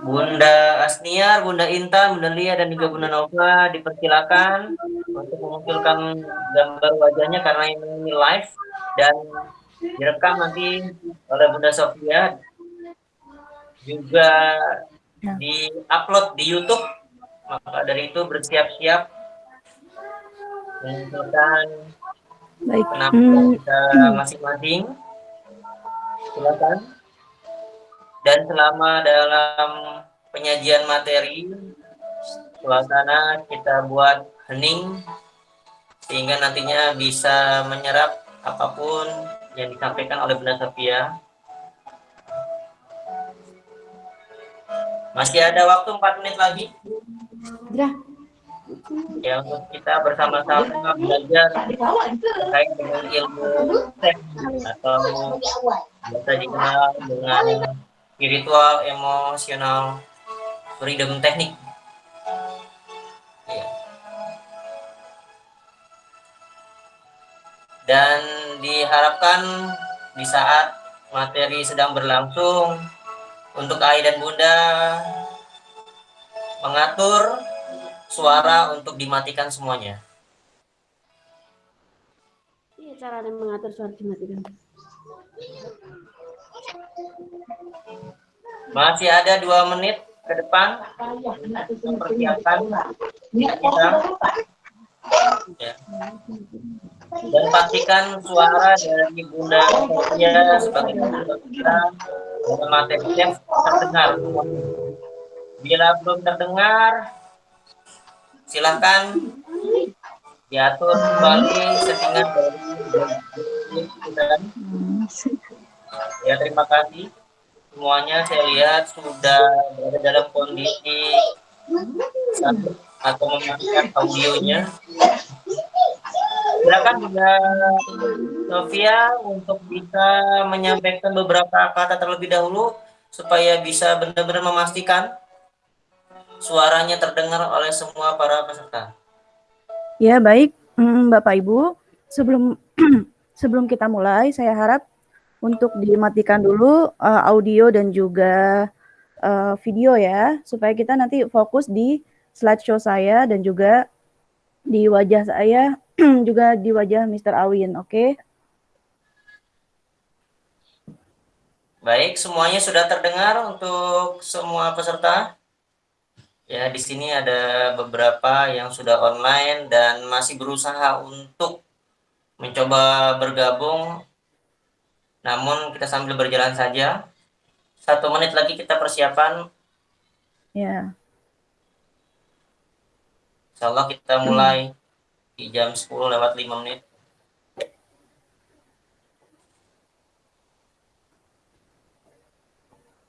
Bunda Asniar, Bunda Intan, Bunda Lia, dan juga Bunda Nova dipersilakan untuk memunculkan gambar wajahnya karena ini live dan direkam nanti oleh Bunda Sofia. Juga di-upload di YouTube. Maka dari itu bersiap-siap. Menunjukkan penampilan hmm. kita masing-masing. Silakan dan selama dalam penyajian materi suasana kita buat hening sehingga nantinya bisa menyerap apa pun yang disampaikan oleh Bunda Sofia. Masih ada waktu 4 menit lagi? Ya. Ya untuk kita bersama-sama belajar terkait dengan ilmu atau bisa dikenal dengan spiritual, emosional, freedom teknik. Ya. Dan diharapkan di saat materi sedang berlangsung untuk Ayah dan Bunda mengatur suara untuk dimatikan semuanya. Iya, cara mengatur suara dimatikan. Masih ada dua menit ke depan mempersiapkan kita. Ya. Dan pastikan suara dari Bunda Sofia sebagai kita materinya terdengar. Bila belum terdengar, silahkan diatur kembali settingan dari ya terima kasih semuanya saya lihat sudah berada dalam kondisi atau mematikan audionya. Silakan juga Sofia untuk bisa menyampaikan beberapa kata terlebih dahulu supaya bisa benar-benar memastikan suaranya terdengar oleh semua para peserta. Ya, baik hmm, Bapak Ibu. Sebelum sebelum kita mulai, saya harap untuk dimatikan dulu uh, audio dan juga uh, video ya, supaya kita nanti fokus di slideshow saya dan juga di wajah saya, juga di wajah Mr. Awin, oke? Okay? Baik, semuanya sudah terdengar untuk semua peserta. Ya, di sini ada beberapa yang sudah online dan masih berusaha untuk mencoba bergabung namun kita sambil berjalan saja. Satu menit lagi kita persiapan. Ya. Insya Allah kita mulai di jam 10 lewat 5 menit.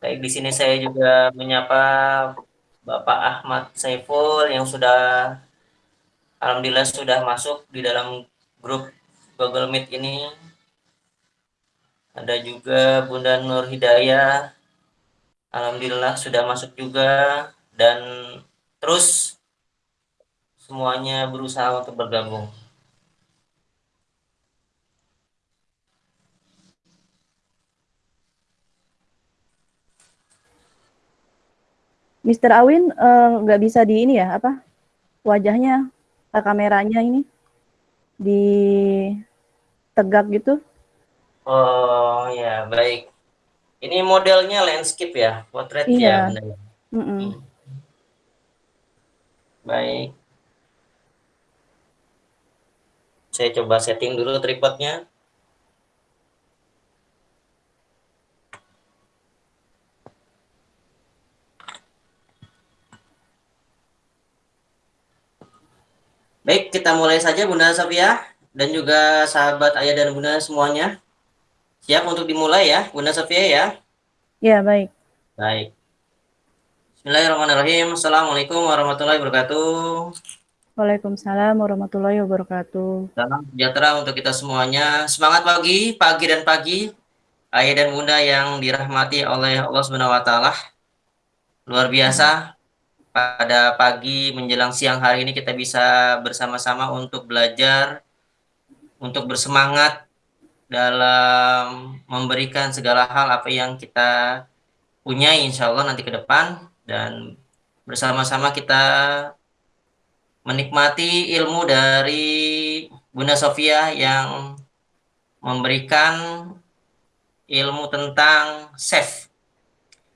Baik, di sini saya juga menyapa Bapak Ahmad Saiful yang sudah Alhamdulillah sudah masuk di dalam grup Google Meet ini ada juga Bunda Nur Hidayah. Alhamdulillah sudah masuk juga. Dan terus semuanya berusaha untuk bergabung. Mr. Awin eh, nggak uh, bisa di ini ya apa wajahnya kameranya ini di tegak gitu Oh ya, baik. Ini modelnya landscape ya, potret iya. ya. Mm -mm. Baik. Saya coba setting dulu tripodnya. Baik, kita mulai saja Bunda Sofia dan juga sahabat ayah dan bunda semuanya. Siap untuk dimulai ya, Bunda Sofia ya? Ya, baik. Baik. Bismillahirrahmanirrahim. Assalamualaikum warahmatullahi wabarakatuh. Waalaikumsalam warahmatullahi wabarakatuh. Salam sejahtera untuk kita semuanya. Semangat pagi, pagi dan pagi. Ayah dan bunda yang dirahmati oleh Allah Subhanahu wa taala. Luar biasa. Pada pagi menjelang siang hari ini kita bisa bersama-sama untuk belajar, untuk bersemangat dalam memberikan segala hal apa yang kita punya insya Allah nanti ke depan dan bersama-sama kita menikmati ilmu dari Bunda Sofia yang memberikan ilmu tentang safe.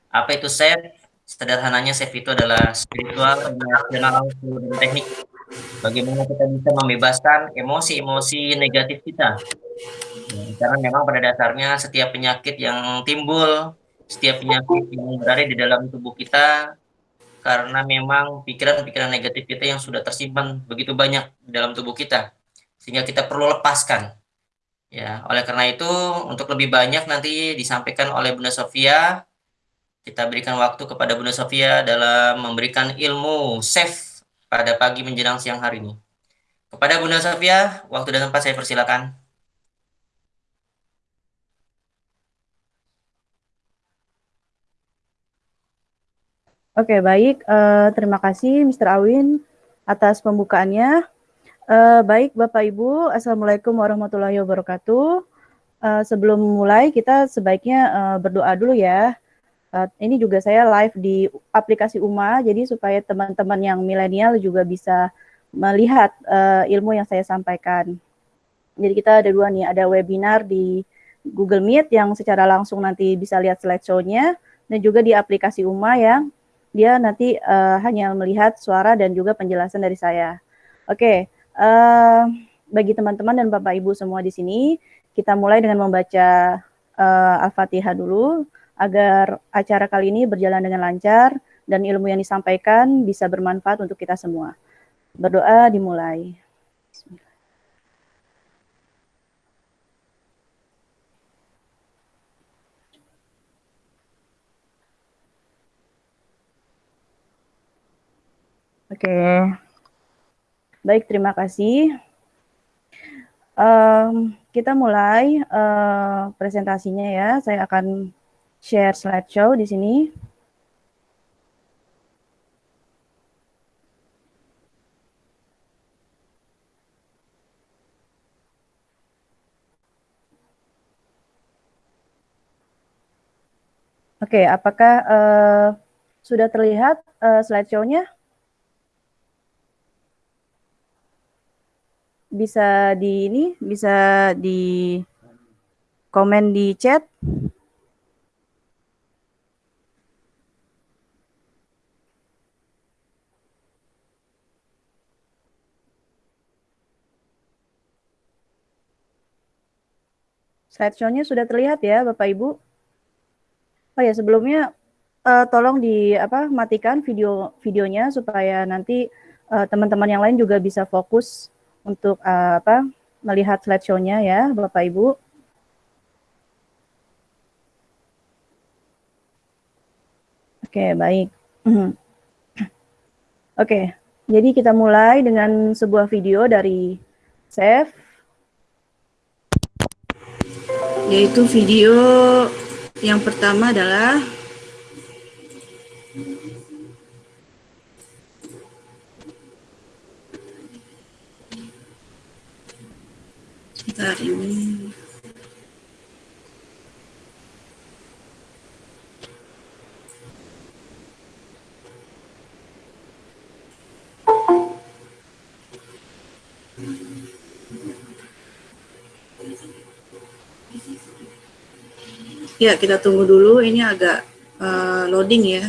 Apa itu safe? Sederhananya safe itu adalah spiritual, emosional, dan teknik. Bagaimana kita bisa membebaskan emosi-emosi negatif kita. Karena memang pada dasarnya setiap penyakit yang timbul, setiap penyakit yang berada di dalam tubuh kita, karena memang pikiran-pikiran negatif kita yang sudah tersimpan begitu banyak di dalam tubuh kita, sehingga kita perlu lepaskan Ya, oleh karena itu untuk lebih banyak nanti disampaikan oleh Bunda Sofia. Kita berikan waktu kepada Bunda Sofia dalam memberikan ilmu safe pada pagi menjelang siang hari ini. Kepada Bunda Sofia, waktu dan tempat saya persilakan. Oke, baik. Uh, terima kasih Mr. Awin atas pembukaannya. Uh, baik Bapak Ibu, Assalamualaikum warahmatullahi wabarakatuh. Uh, sebelum mulai kita sebaiknya uh, berdoa dulu ya. Uh, ini juga saya live di aplikasi UMA, jadi supaya teman-teman yang milenial juga bisa melihat uh, ilmu yang saya sampaikan. Jadi kita ada dua nih, ada webinar di Google Meet yang secara langsung nanti bisa lihat slideshow-nya, dan juga di aplikasi UMA yang dia nanti uh, hanya melihat suara dan juga penjelasan dari saya. Oke, okay. Uh, bagi teman-teman dan Bapak Ibu semua di sini, kita mulai dengan membaca uh, Al-Fatihah dulu agar acara kali ini berjalan dengan lancar dan ilmu yang disampaikan bisa bermanfaat untuk kita semua. Berdoa dimulai. Oke. Okay. Baik, terima kasih. Um, kita mulai uh, presentasinya ya. Saya akan share slideshow di sini. Oke, apakah uh, sudah terlihat uh, slideshow-nya? bisa di ini bisa di komen di chat Slideshow-nya sudah terlihat ya, Bapak Ibu. Oh ya, sebelumnya uh, tolong di apa matikan video videonya supaya nanti eh, teman-teman uh, yang lain juga bisa fokus untuk uh, apa melihat slideshow-nya ya, Bapak Ibu. Oke, baik. Oke, jadi kita mulai dengan sebuah video dari Chef, yaitu video yang pertama adalah sebentar ini Ya, kita tunggu dulu. Ini agak uh, loading ya.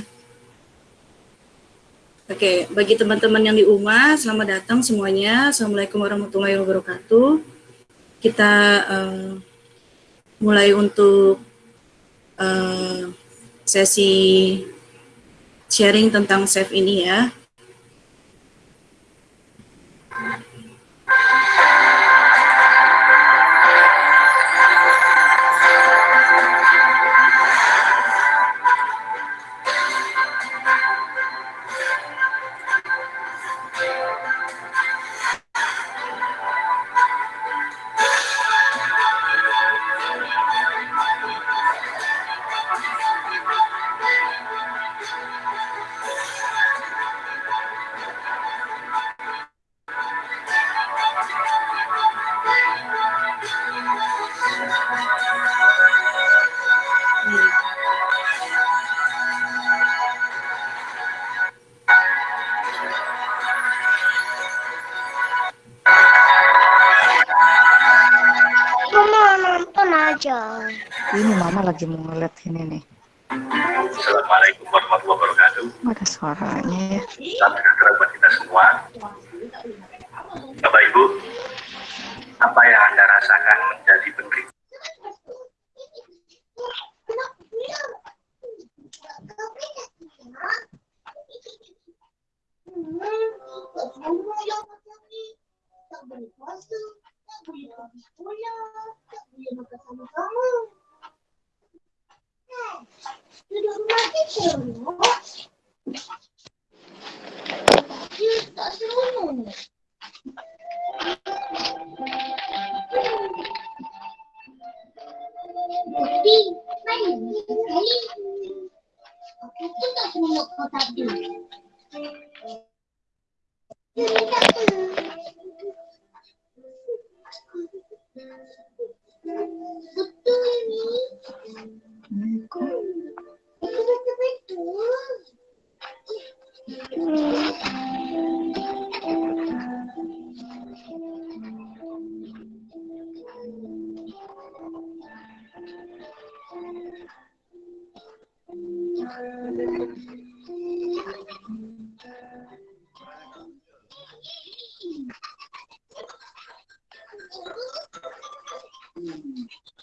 Oke, bagi teman-teman yang di UMA, selamat datang semuanya. Assalamualaikum warahmatullahi wabarakatuh kita uh, mulai untuk uh, sesi sharing tentang SAFE ini ya. Ini mama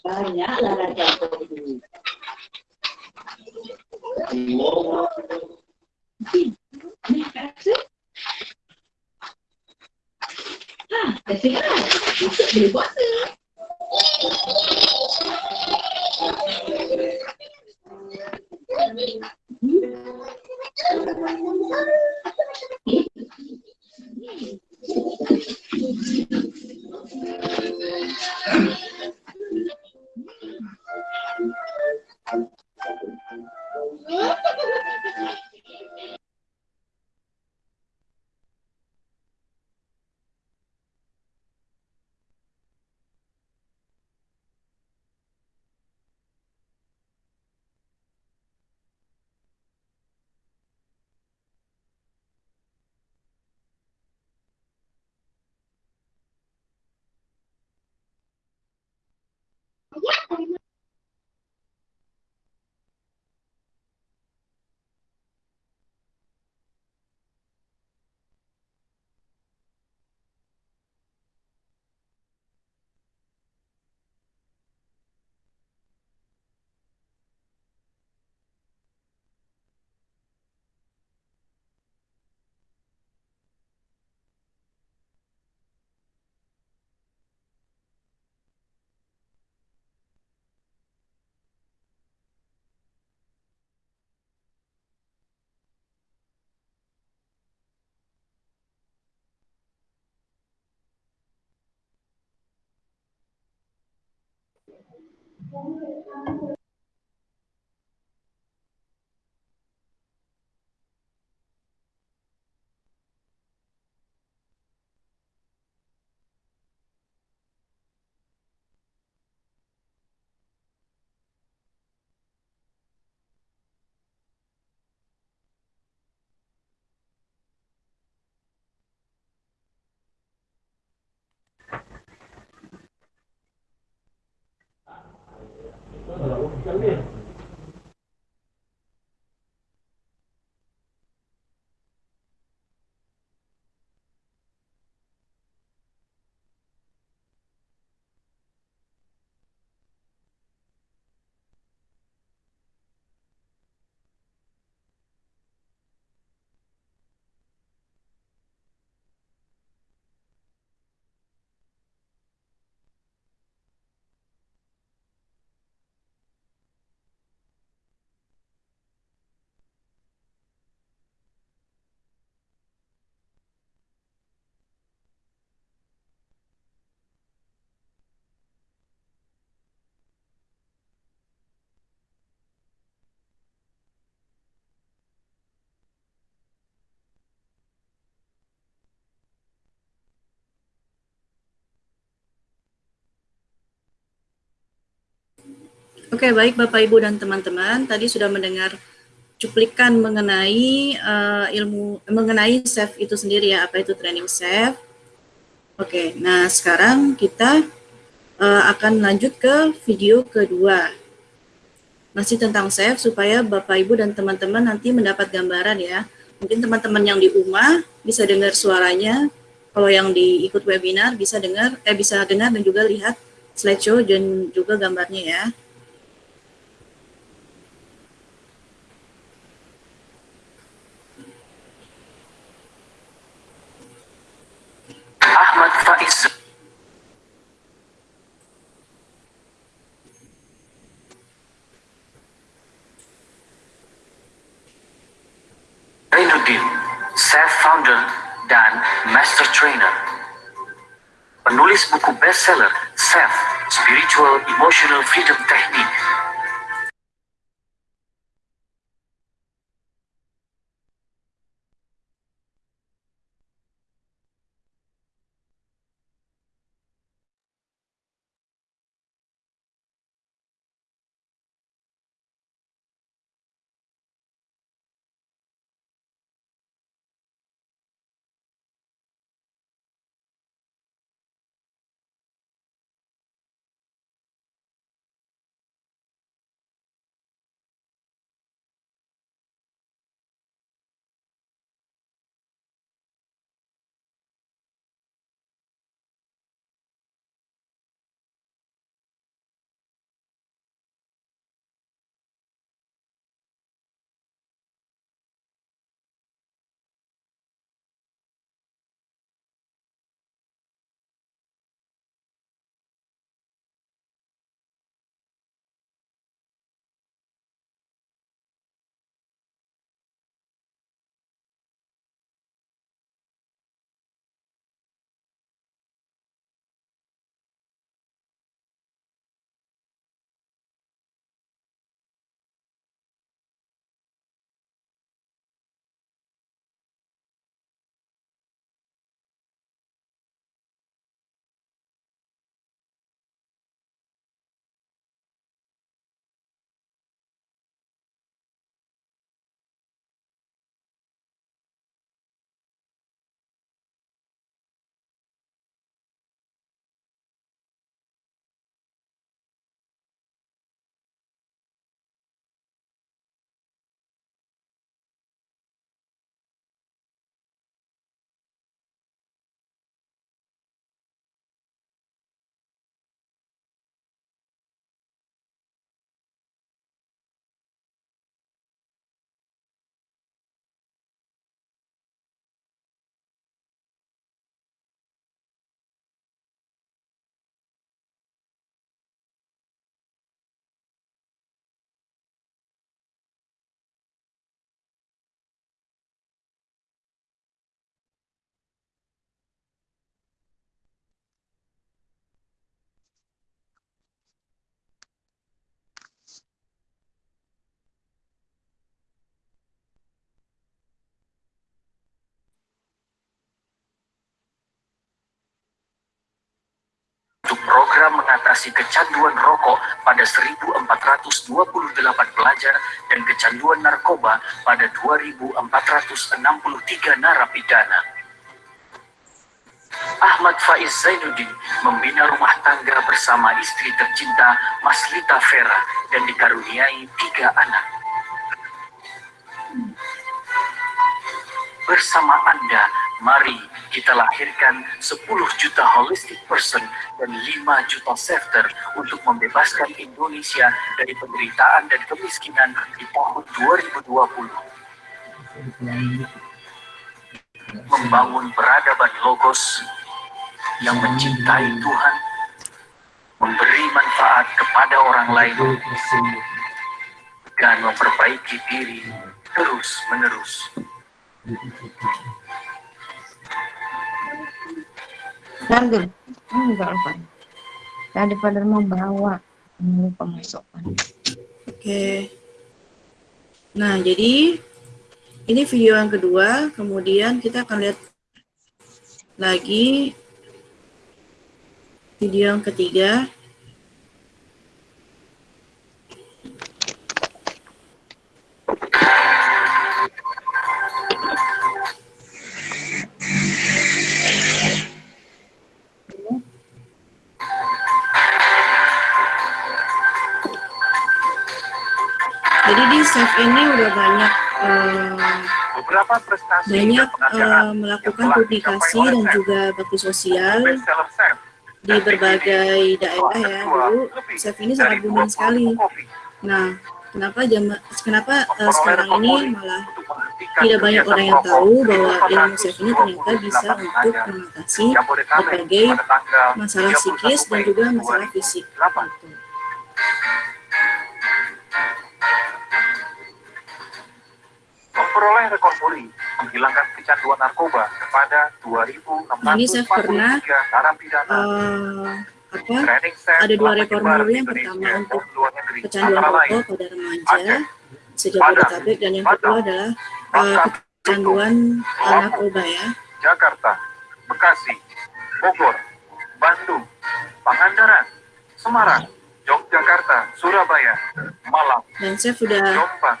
banyak lara 我们。Oke, baik Bapak Ibu dan teman-teman, tadi sudah mendengar cuplikan mengenai uh, ilmu mengenai SAFE itu sendiri ya, apa itu training SAFE. Oke, nah sekarang kita eh, akan lanjut ke video kedua. Masih tentang SEF supaya Bapak Ibu dan teman-teman nanti mendapat gambaran ya. Mungkin teman-teman yang di rumah bisa dengar suaranya. Kalau yang diikut webinar bisa dengar eh bisa dengar dan juga lihat slideshow dan juga gambarnya ya. Ahmad Faiz Zainuddin, Self Founder dan Master Trainer. Penulis buku bestseller Self Spiritual Emotional Freedom Technique. Mengatasi kecanduan rokok pada 1.428 pelajar dan kecanduan narkoba pada 2.463 narapidana. Ahmad Faiz Zainuddin membina rumah tangga bersama istri tercinta Maslita Vera dan dikaruniai tiga anak. Bersama Anda, mari kita lahirkan 10 juta holistic person dan 5 juta sefter untuk membebaskan Indonesia dari penderitaan dan kemiskinan di tahun 2020. Membangun peradaban logos yang mencintai Tuhan, memberi manfaat kepada orang lain, dan memperbaiki diri terus-menerus. Sambil enggak lupa. Tadi pada membawa ini pemasukan. Oke. Nah, jadi ini video yang kedua, kemudian kita akan lihat lagi video yang ketiga. Chef ini udah banyak Beberapa prestasi banyak eh, melakukan publikasi dan juga bakti sosial di berbagai daerah ya. dulu chef ini sangat booming sekali. nah kenapa jam kenapa eh, sekarang ini malah tidak banyak orang yang tahu bahwa ilmu chef ini ternyata bisa untuk mengatasi berbagai masalah psikis dan juga masalah fisik. gitu. Memperoleh rekor muri menghilangkan kecanduan narkoba kepada 2.643 Nah, ini saya pernah, narapidana. Eh, apa ada dua rekor muri yang pertama untuk kecanduan rokok pada remaja sejak Jabodetabek dan yang kedua adalah eh, kecanduan narkoba ya. Jakarta, Bekasi, Bogor, Bandung, Pangandaran, Semarang, Yogyakarta, Surabaya, Malang, dan saya sudah Jombang,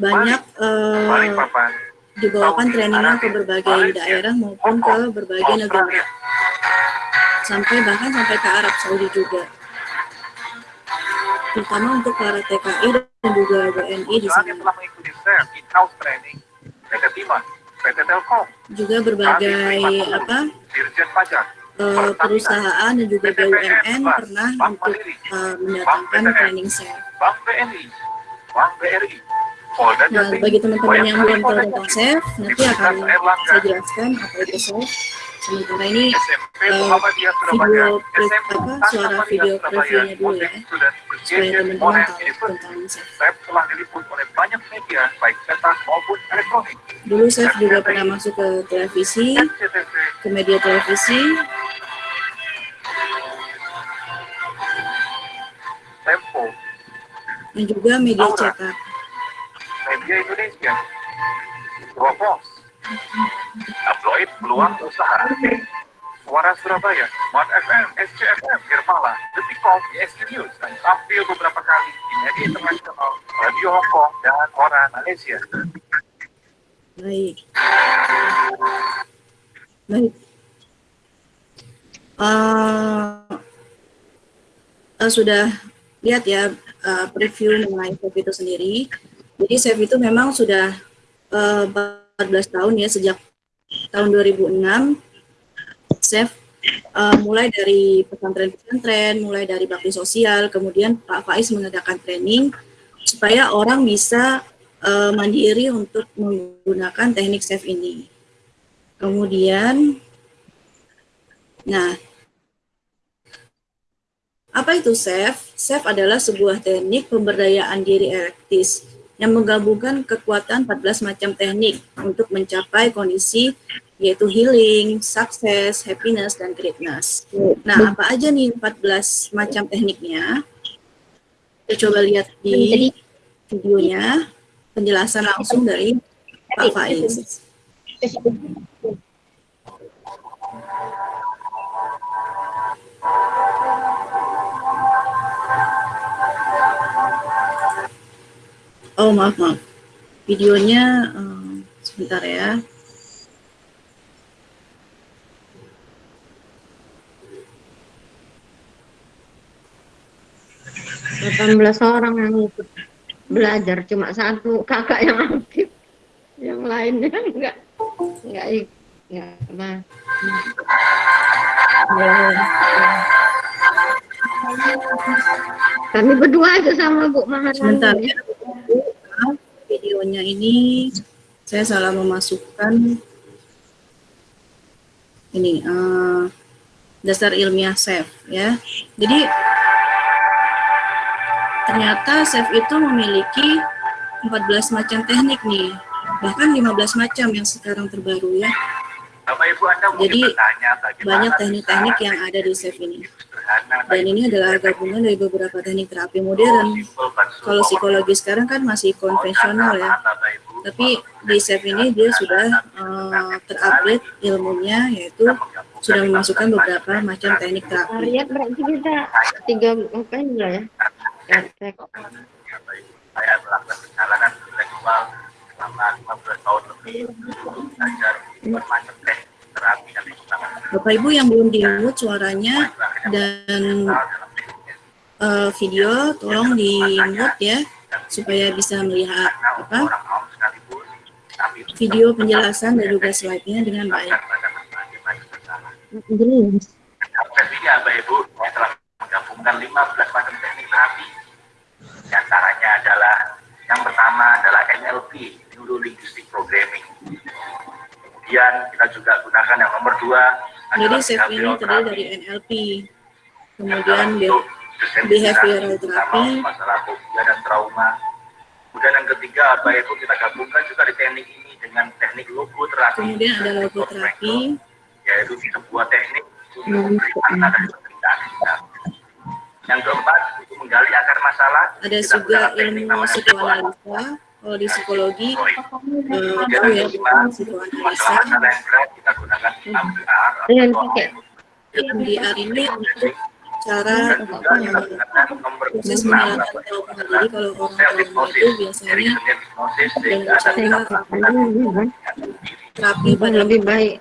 banyak eh, Balikpapan, dibawakan trainingnya ke berbagai daerah maupun ke berbagai negara. Sampai bahkan sampai ke Arab Saudi juga. Terutama untuk para TKI dan juga WNI di sana juga berbagai apa eh, perusahaan dan juga BUMN pernah untuk eh, mendatangkan training saya. Bank BNI, Bank BRI, Nah, bagi teman-teman yang belum tahu tentang chef, nanti akan saya jelaskan apa itu chef. Sementara ini Surabaya, video apa? Suara video previewnya dulu ya, supaya teman-teman tahu tentang. Chef. telah diliput oleh banyak media, baik cetak maupun elektronik. Dulu chef juga pernah masuk ke televisi, ke media televisi, Tempo, dan juga media Aura. Media Indonesia, Dropbox, Tabloid Peluang Usaha, Suara Surabaya, Smart FM, SCFM, Irmala, Detikcom, ISG News, dan tampil beberapa kali di media internasional, Radio Hong Kong, dan Koran Malaysia. Baik. Baik. Eh, eh, sudah lihat ya eh, preview mengenai chef itu sendiri. Jadi chef itu memang sudah eh, 14 tahun ya sejak tahun 2006 chef eh, mulai dari pesantren-pesantren, mulai dari bakti sosial, kemudian Pak Faiz mengadakan training supaya orang bisa eh, mandiri untuk menggunakan teknik chef ini. Kemudian, nah, apa itu chef? Chef adalah sebuah teknik pemberdayaan diri erektis yang menggabungkan kekuatan 14 macam teknik untuk mencapai kondisi yaitu healing, sukses, happiness, dan greatness. Nah, apa aja nih 14 macam tekniknya? Kita coba lihat di videonya, penjelasan langsung dari Pak Faiz. Oh maaf maaf, videonya eh, sebentar ya. delapan belas orang yang ikut belajar cuma satu kakak yang aktif. Yang lainnya enggak enggak enggak apa kami berdua aja sama Bu Sebentar Maharani ya. Maaf, Videonya ini saya salah memasukkan ini eh, dasar ilmiah chef ya. Jadi ternyata chef itu memiliki 14 macam teknik nih. Bahkan 15 macam yang sekarang terbaru ya. Bapak Ibu Anda Jadi, Banyak teknik-teknik yang ada di chef ini. Dan ini adalah gabungan dari beberapa teknik terapi modern. Kalau psikologi sekarang kan masih konvensional ya. Tapi di chef ini dia sudah eh, terupgrade ilmunya yaitu sudah memasukkan beberapa macam teknik terapi. Lihat berarti kita tiga apa ya saya melakukan perjalanan intelektual selama 15 tahun lebih belajar bermacam teknik Bapak Ibu yang belum di mute suaranya dan eh, video tolong di mute ya supaya bisa melihat apa video penjelasan dan juga slide-nya dengan baik. Jelas. Bapak Ibu, saya telah menggabungkan 15 macam teknik terapi. Di antaranya adalah yang pertama adalah NLP, Neuro Linguistic Programming. Kemudian kita juga gunakan yang nomor dua Jadi SAFE ini terdiri dari NLP, kemudian behavioral therapy. masalah fobia dan trauma. Kemudian yang ketiga, Bapak Ibu kita gabungkan juga di teknik ini dengan teknik logoterapi. kemudian ada logoterapi, yaitu sebuah teknik untuk memberi makna dari penderitaan kita. Yang keempat, untuk menggali akar masalah, ada juga ilmu psikoanalisa. Kalau di psikologi, eh, tahu ya psikoanalisa. Dengan pakai. MDR ini untuk cara proses penyelesaian trauma. Jadi kalau orang trauma itu biasanya dengan sehingga ada cara terapi pada lebih baik.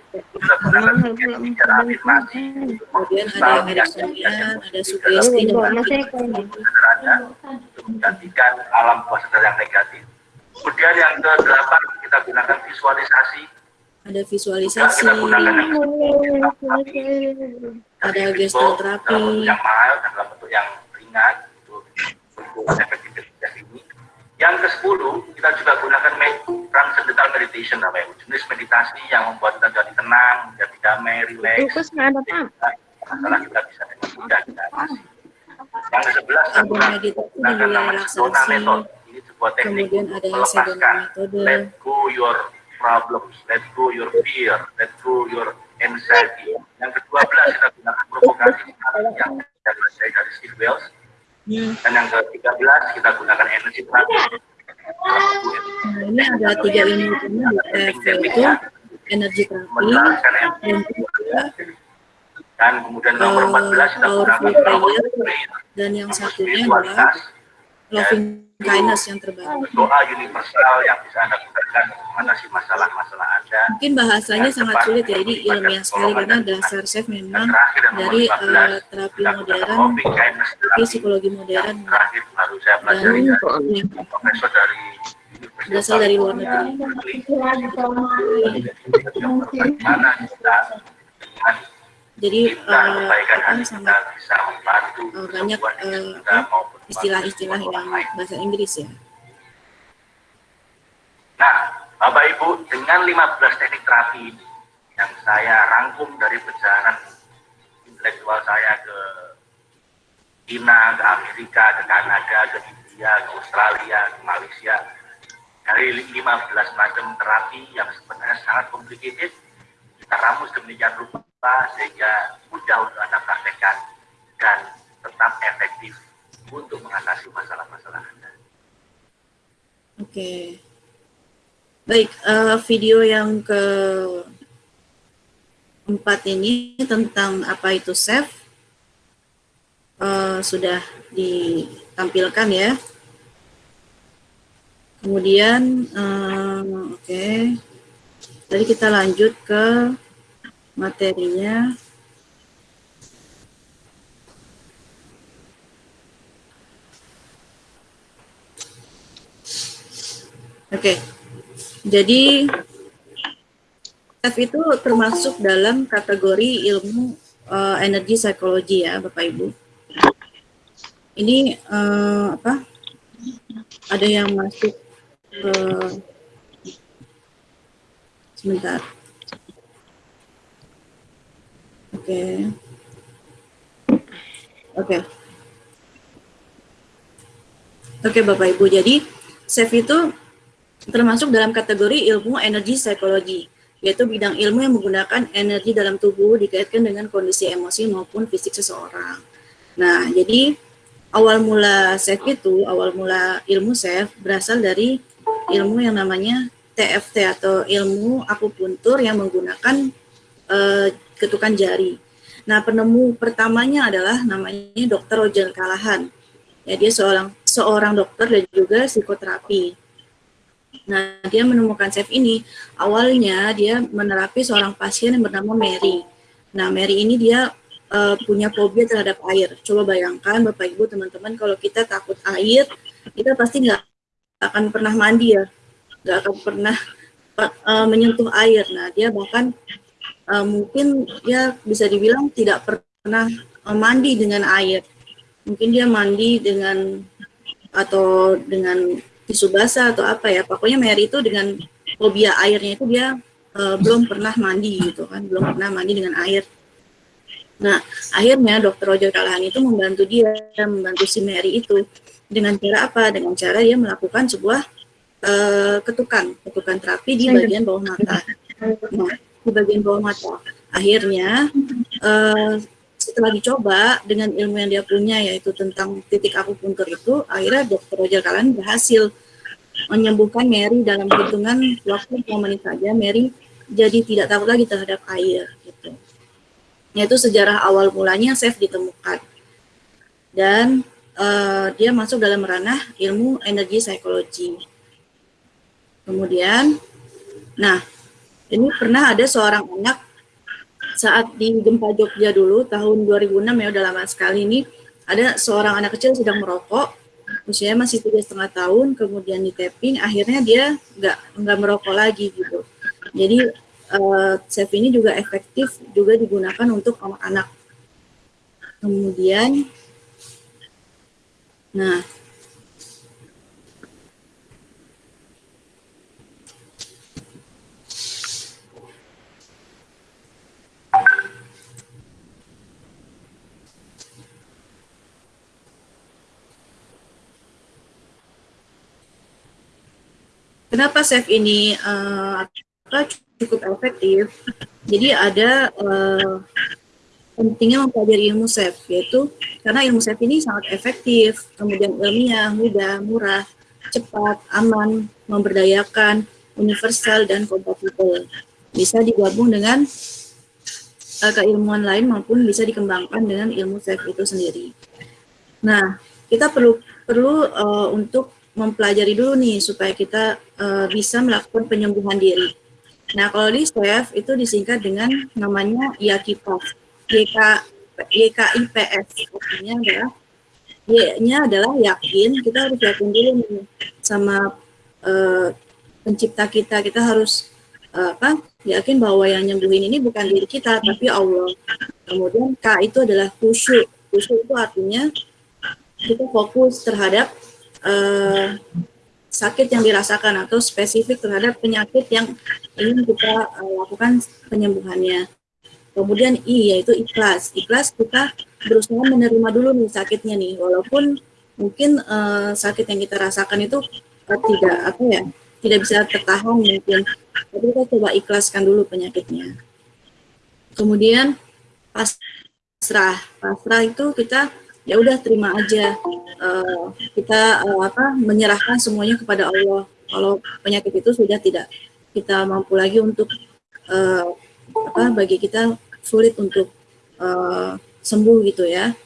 kemudian ada Ericksonian, ada sugesti dan bawa lain mas Eko. sederhana untuk menggantikan alam bawah sadar yang negatif. Kemudian yang ke delapan kita gunakan visualisasi. ada visualisasi, kita gunakan yang ada Jadi, gestal dalam terapi, yang mild dan dalam bentuk yang ringan untuk untuk efektivitas ini. Yang ke sepuluh kita juga gunakan transcendental meditation Ibu. jenis meditasi yang membuat kita jadi tenang, jadi damai, relax, nggak ada pak. sehingga masalah kita bisa dengan mudah kita. Yang ke sebelas kita ada gunakan namanya Method. Ini sebuah teknik kemudian untuk ada yang melepaskan let go your problems, let go your fear, let go your anxiety. Yang kedua belas kita gunakan provokasi. Yang kita belajar dari Steve Wells. Hmm. Dan yang ke-13 kita gunakan energi terapi. Nah, ini ada tiga ilmu utama di TFT itu energi terapi. dan juga dan kemudian nomor Eh, 14 kita powerful gunakan dan yang satunya adalah loving kindness yang terbaru. doa universal yang bisa Anda gunakan mengatasi masalah-masalah Anda. Mungkin bahasanya sangat sulit ya, jadi ilmiah sekali karena dasar chef memang dari 15, eh, terapi modern, terapi psikologi modern dan profesor dari berasal dari luar negeri. Jadi apa hati kita sangat eh, banyak eh, istilah-istilah orang lain. bahasa Inggris ya. Nah, Bapak Ibu, dengan 15 teknik terapi ini yang saya rangkum dari perjalanan intelektual saya ke China, ke Amerika, ke Kanada, ke India, ke Australia, ke Malaysia. Dari 15 macam terapi yang sebenarnya sangat complicated, kita ramus demikian rupa sehingga mudah untuk Anda praktekkan dan tetap efektif untuk mengatasi masalah-masalah Anda. Oke. Baik, eh, video yang ke empat ini tentang apa itu safe eh, sudah ditampilkan ya. Kemudian, eh, oke, tadi kita lanjut ke materinya. Oke, jadi F itu termasuk dalam kategori ilmu eh, energi psikologi ya, Bapak Ibu. Ini eh, apa? Ada yang masuk ke sebentar. Oke. Oke. Oke, Bapak Ibu. Jadi, SAFE itu termasuk dalam kategori ilmu energi psikologi, yaitu bidang ilmu yang menggunakan energi dalam tubuh dikaitkan dengan kondisi emosi maupun fisik seseorang. Nah, jadi awal mula SEF itu, awal mula ilmu SEF berasal dari ilmu yang namanya TFT atau ilmu akupuntur yang menggunakan eh, ketukan jari. Nah, penemu pertamanya adalah namanya Dr. Roger Callahan. Ya, dia seorang seorang dokter dan juga psikoterapi. Nah, dia menemukan SEF ini. Awalnya dia menerapi seorang pasien yang bernama Mary. Nah, Mary ini dia eh, punya fobia terhadap air. Coba bayangkan Bapak Ibu teman-teman kalau kita takut air, kita pasti nggak akan pernah mandi ya, nggak akan pernah uh, menyentuh air. Nah, dia bahkan uh, mungkin ya bisa dibilang tidak pernah uh, mandi dengan air. Mungkin dia mandi dengan atau dengan tisu basah atau apa ya. Pokoknya Mary itu dengan fobia airnya itu dia uh, belum pernah mandi gitu kan, belum pernah mandi dengan air. Nah, akhirnya dokter Roger Kalahan itu membantu dia, membantu si Mary itu dengan cara apa? Dengan cara dia melakukan sebuah uh, ketukan, ketukan terapi di bagian bawah mata. Nah, di bagian bawah mata. Akhirnya uh, setelah dicoba dengan ilmu yang dia punya yaitu tentang titik akupuntur itu, akhirnya dokter Roger Kalahan berhasil menyembuhkan Mary dalam hitungan waktu menit saja. Mary jadi tidak takut lagi terhadap air gitu yaitu sejarah awal mulanya Seth ditemukan. Dan uh, dia masuk dalam ranah ilmu energi psikologi. Kemudian, nah ini pernah ada seorang anak saat di gempa Jogja dulu tahun 2006 ya udah lama sekali ini ada seorang anak kecil sedang merokok usianya masih tiga setengah tahun kemudian di tapping akhirnya dia nggak nggak merokok lagi gitu jadi uh, chef ini juga efektif juga digunakan untuk anak-anak. Kemudian, nah, Kenapa chef ini uh, cukup efektif. Jadi ada uh, pentingnya mempelajari ilmu SEF, yaitu karena ilmu SEF ini sangat efektif, kemudian ilmiah, mudah, murah, cepat, aman, memberdayakan, universal, dan kompatibel. Bisa digabung dengan uh, keilmuan lain maupun bisa dikembangkan dengan ilmu SEF itu sendiri. Nah, kita perlu perlu uh, untuk mempelajari dulu nih supaya kita uh, bisa melakukan penyembuhan diri. Nah, kalau di SWEF itu disingkat dengan namanya YAKIPAS, YK, YKIPS. Artinya adalah Y-nya adalah yakin, kita harus yakin dulu nih sama uh, pencipta kita. Kita harus uh, apa? Yakin bahwa yang nyembuhin ini bukan diri kita, tapi Allah. Kemudian K itu adalah khusyuk. Khusyuk itu artinya kita fokus terhadap uh, sakit yang dirasakan atau spesifik terhadap penyakit yang ingin kita uh, lakukan penyembuhannya. Kemudian I yaitu ikhlas. Ikhlas kita berusaha menerima dulu nih sakitnya nih, walaupun mungkin uh, sakit yang kita rasakan itu uh, tidak apa ya, tidak bisa tertahan mungkin. Tapi kita coba ikhlaskan dulu penyakitnya. Kemudian pasrah. Pasrah itu kita ya udah terima aja. Uh, kita uh, apa menyerahkan semuanya kepada Allah. Kalau penyakit itu sudah tidak kita mampu lagi untuk uh, apa bagi kita sulit untuk uh, sembuh gitu ya.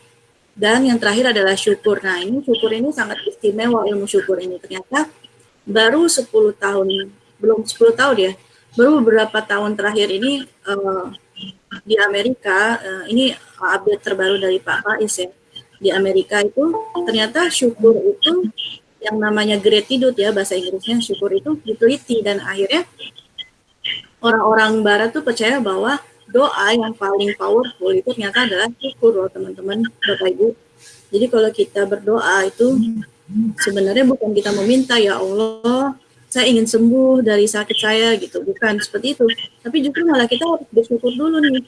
Dan yang terakhir adalah syukur. Nah ini syukur ini sangat istimewa ilmu syukur ini. Ternyata baru 10 tahun belum 10 tahun ya baru beberapa tahun terakhir ini uh, di Amerika uh, ini update terbaru dari Pak Faiz ya di Amerika itu ternyata syukur itu yang namanya gratitude ya bahasa Inggrisnya syukur itu diteliti dan akhirnya orang-orang barat tuh percaya bahwa doa yang paling powerful itu ternyata adalah syukur loh teman-teman Bapak Ibu. Jadi kalau kita berdoa itu sebenarnya bukan kita meminta ya Allah saya ingin sembuh dari sakit saya gitu, bukan seperti itu. Tapi justru malah kita harus bersyukur dulu nih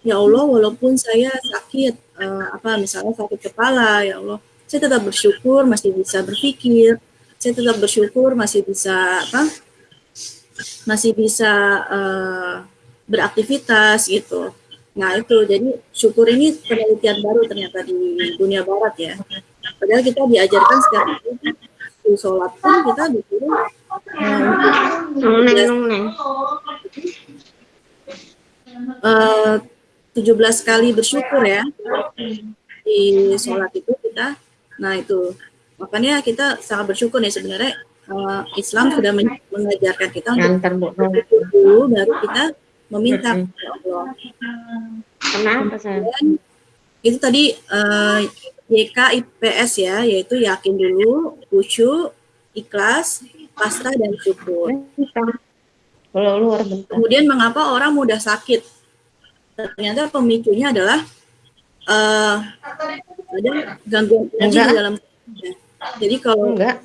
ya Allah walaupun saya sakit uh, apa misalnya sakit kepala ya Allah saya tetap bersyukur masih bisa berpikir saya tetap bersyukur masih bisa apa masih bisa uh, beraktivitas gitu. Nah itu jadi syukur ini penelitian baru ternyata di dunia barat ya. Padahal kita diajarkan setiap hari di sholat pun kita disuruh uh, 17 kali bersyukur ya di sholat itu kita nah itu makanya kita sangat bersyukur nih sebenarnya uh, Islam sudah mengajarkan kita untuk bersyukur dulu baru kita meminta kepada Allah. Kenapa itu tadi uh, YKIPS ya, yaitu yakin dulu, khusyuk, ikhlas, pasrah dan syukur. Bentar. Kemudian mengapa orang mudah sakit? Ternyata pemicunya adalah uh, ada gangguan energi di dalam. Jadi kalau Enggak.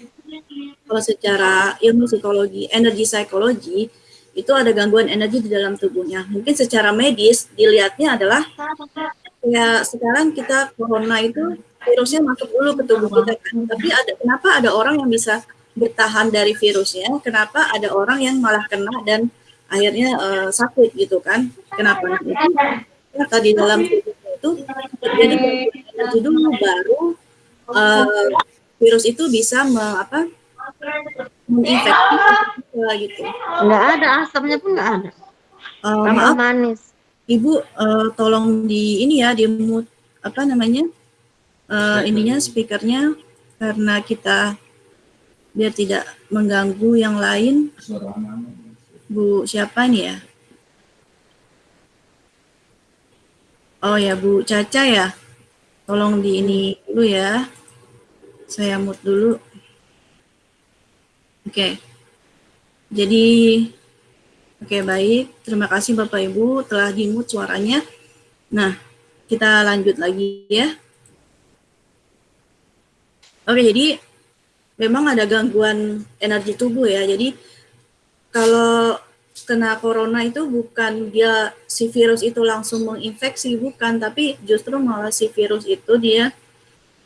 kalau secara ilmu psikologi, energi psikologi itu ada gangguan energi di dalam tubuhnya. Mungkin secara medis dilihatnya adalah ya sekarang kita corona itu virusnya masuk dulu ke tubuh kita kan. Tapi ada kenapa ada orang yang bisa bertahan dari virusnya? Kenapa ada orang yang malah kena dan akhirnya eh, sakit gitu kan? Kenapa? Itu ternyata di dalam itu terjadi energi dulu baru eh, virus itu bisa me, apa menginfeksi gitu. Enggak ada asapnya pun enggak ada. Tambah maaf manis. Ibu eh, tolong di ini ya di mute apa namanya eh, ininya speakernya karena kita biar tidak mengganggu yang lain. Bu siapa nih ya? Oh ya Bu Caca ya. Tolong di ini dulu ya. Saya mute dulu. Oke. Jadi Oke, baik. Terima kasih Bapak Ibu telah dimut suaranya. Nah, kita lanjut lagi ya. Oke, jadi memang ada gangguan energi tubuh ya. Jadi kalau kena corona itu bukan dia si virus itu langsung menginfeksi, bukan, tapi justru malah si virus itu dia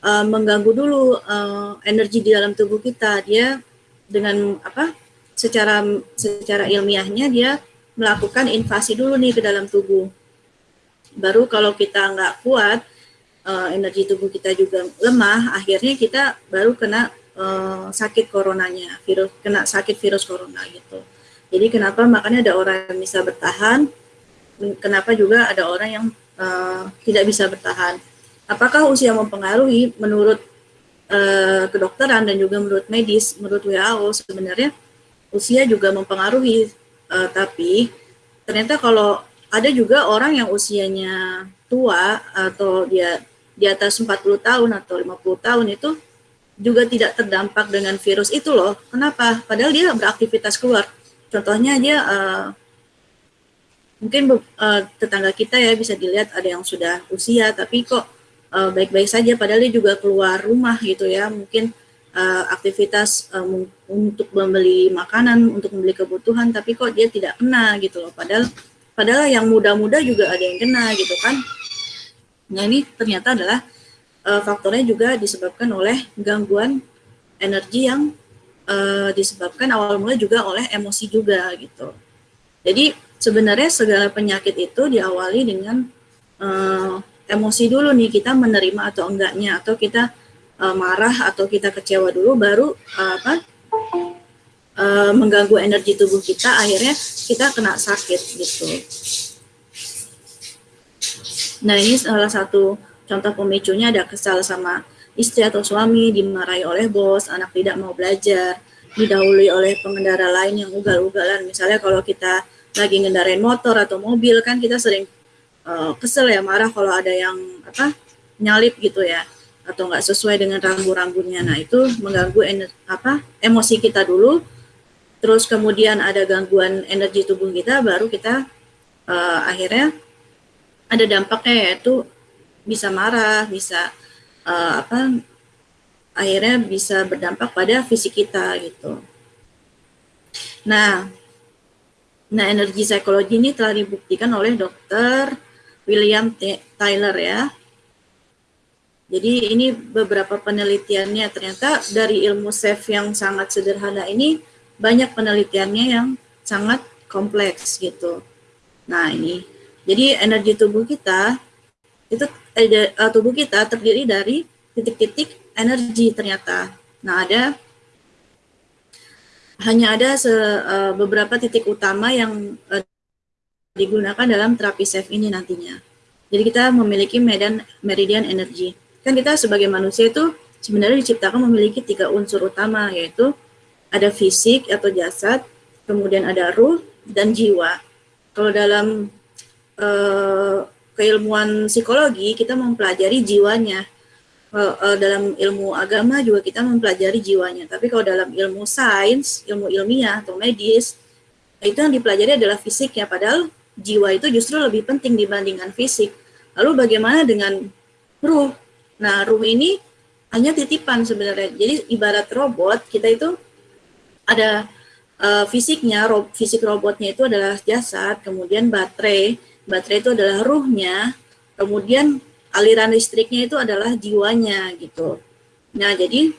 uh, mengganggu dulu uh, energi di dalam tubuh kita. Dia dengan apa? secara secara ilmiahnya dia melakukan invasi dulu nih ke dalam tubuh. Baru kalau kita nggak kuat, uh, energi tubuh kita juga lemah, akhirnya kita baru kena uh, sakit coronanya, virus kena sakit virus corona gitu. Jadi kenapa makanya ada orang yang bisa bertahan, kenapa juga ada orang yang uh, tidak bisa bertahan. Apakah usia mempengaruhi? Menurut uh, kedokteran dan juga menurut medis, menurut WHO sebenarnya usia juga mempengaruhi, uh, tapi ternyata kalau ada juga orang yang usianya tua atau dia di atas 40 tahun atau 50 tahun itu juga tidak terdampak dengan virus itu loh. Kenapa? Padahal dia beraktivitas keluar. Contohnya dia uh, mungkin uh, tetangga kita ya bisa dilihat ada yang sudah usia tapi kok baik-baik uh, saja padahal dia juga keluar rumah gitu ya. Mungkin uh, aktivitas um, untuk membeli makanan, untuk membeli kebutuhan, tapi kok dia tidak kena gitu loh. Padahal padahal yang muda-muda juga ada yang kena gitu kan. Nah ini ternyata adalah uh, faktornya juga disebabkan oleh gangguan energi yang uh, disebabkan awal mula juga oleh emosi juga gitu. Jadi sebenarnya segala penyakit itu diawali dengan uh, emosi dulu nih kita menerima atau enggaknya atau kita uh, marah atau kita kecewa dulu baru uh, apa uh, mengganggu energi tubuh kita akhirnya kita kena sakit gitu. Nah ini salah satu contoh pemicunya ada kesal sama istri atau suami dimarahi oleh bos, anak tidak mau belajar, didahului oleh pengendara lain yang ugal-ugalan. Misalnya kalau kita lagi ngendarain motor atau mobil kan kita sering uh, kesel ya marah kalau ada yang apa nyalip gitu ya atau nggak sesuai dengan rambu-rambunya. Nah, itu mengganggu ener, apa emosi kita dulu. Terus kemudian ada gangguan energi tubuh kita, baru kita uh, akhirnya ada dampaknya yaitu bisa marah, bisa uh, apa akhirnya bisa berdampak pada fisik kita gitu. Nah, nah energi psikologi ini telah dibuktikan oleh dokter William T. Tyler ya jadi ini beberapa penelitiannya ternyata dari ilmu SEF yang sangat sederhana ini banyak penelitiannya yang sangat kompleks gitu. Nah ini, jadi energi tubuh kita itu eh, tubuh kita terdiri dari titik-titik energi ternyata. Nah ada hanya ada se, uh, beberapa titik utama yang uh, digunakan dalam terapi SEF ini nantinya. Jadi kita memiliki medan meridian energi kan kita sebagai manusia itu sebenarnya diciptakan memiliki tiga unsur utama yaitu ada fisik atau jasad, kemudian ada ruh dan jiwa. Kalau dalam uh, keilmuan psikologi kita mempelajari jiwanya. Uh, dalam ilmu agama juga kita mempelajari jiwanya. Tapi kalau dalam ilmu sains, ilmu ilmiah atau medis, itu yang dipelajari adalah fisiknya. Padahal jiwa itu justru lebih penting dibandingkan fisik. Lalu bagaimana dengan ruh? Nah, ruh ini hanya titipan sebenarnya. Jadi ibarat robot, kita itu ada uh, fisiknya, ro fisik robotnya itu adalah jasad, kemudian baterai, baterai itu adalah ruhnya, kemudian aliran listriknya itu adalah jiwanya gitu. Nah, jadi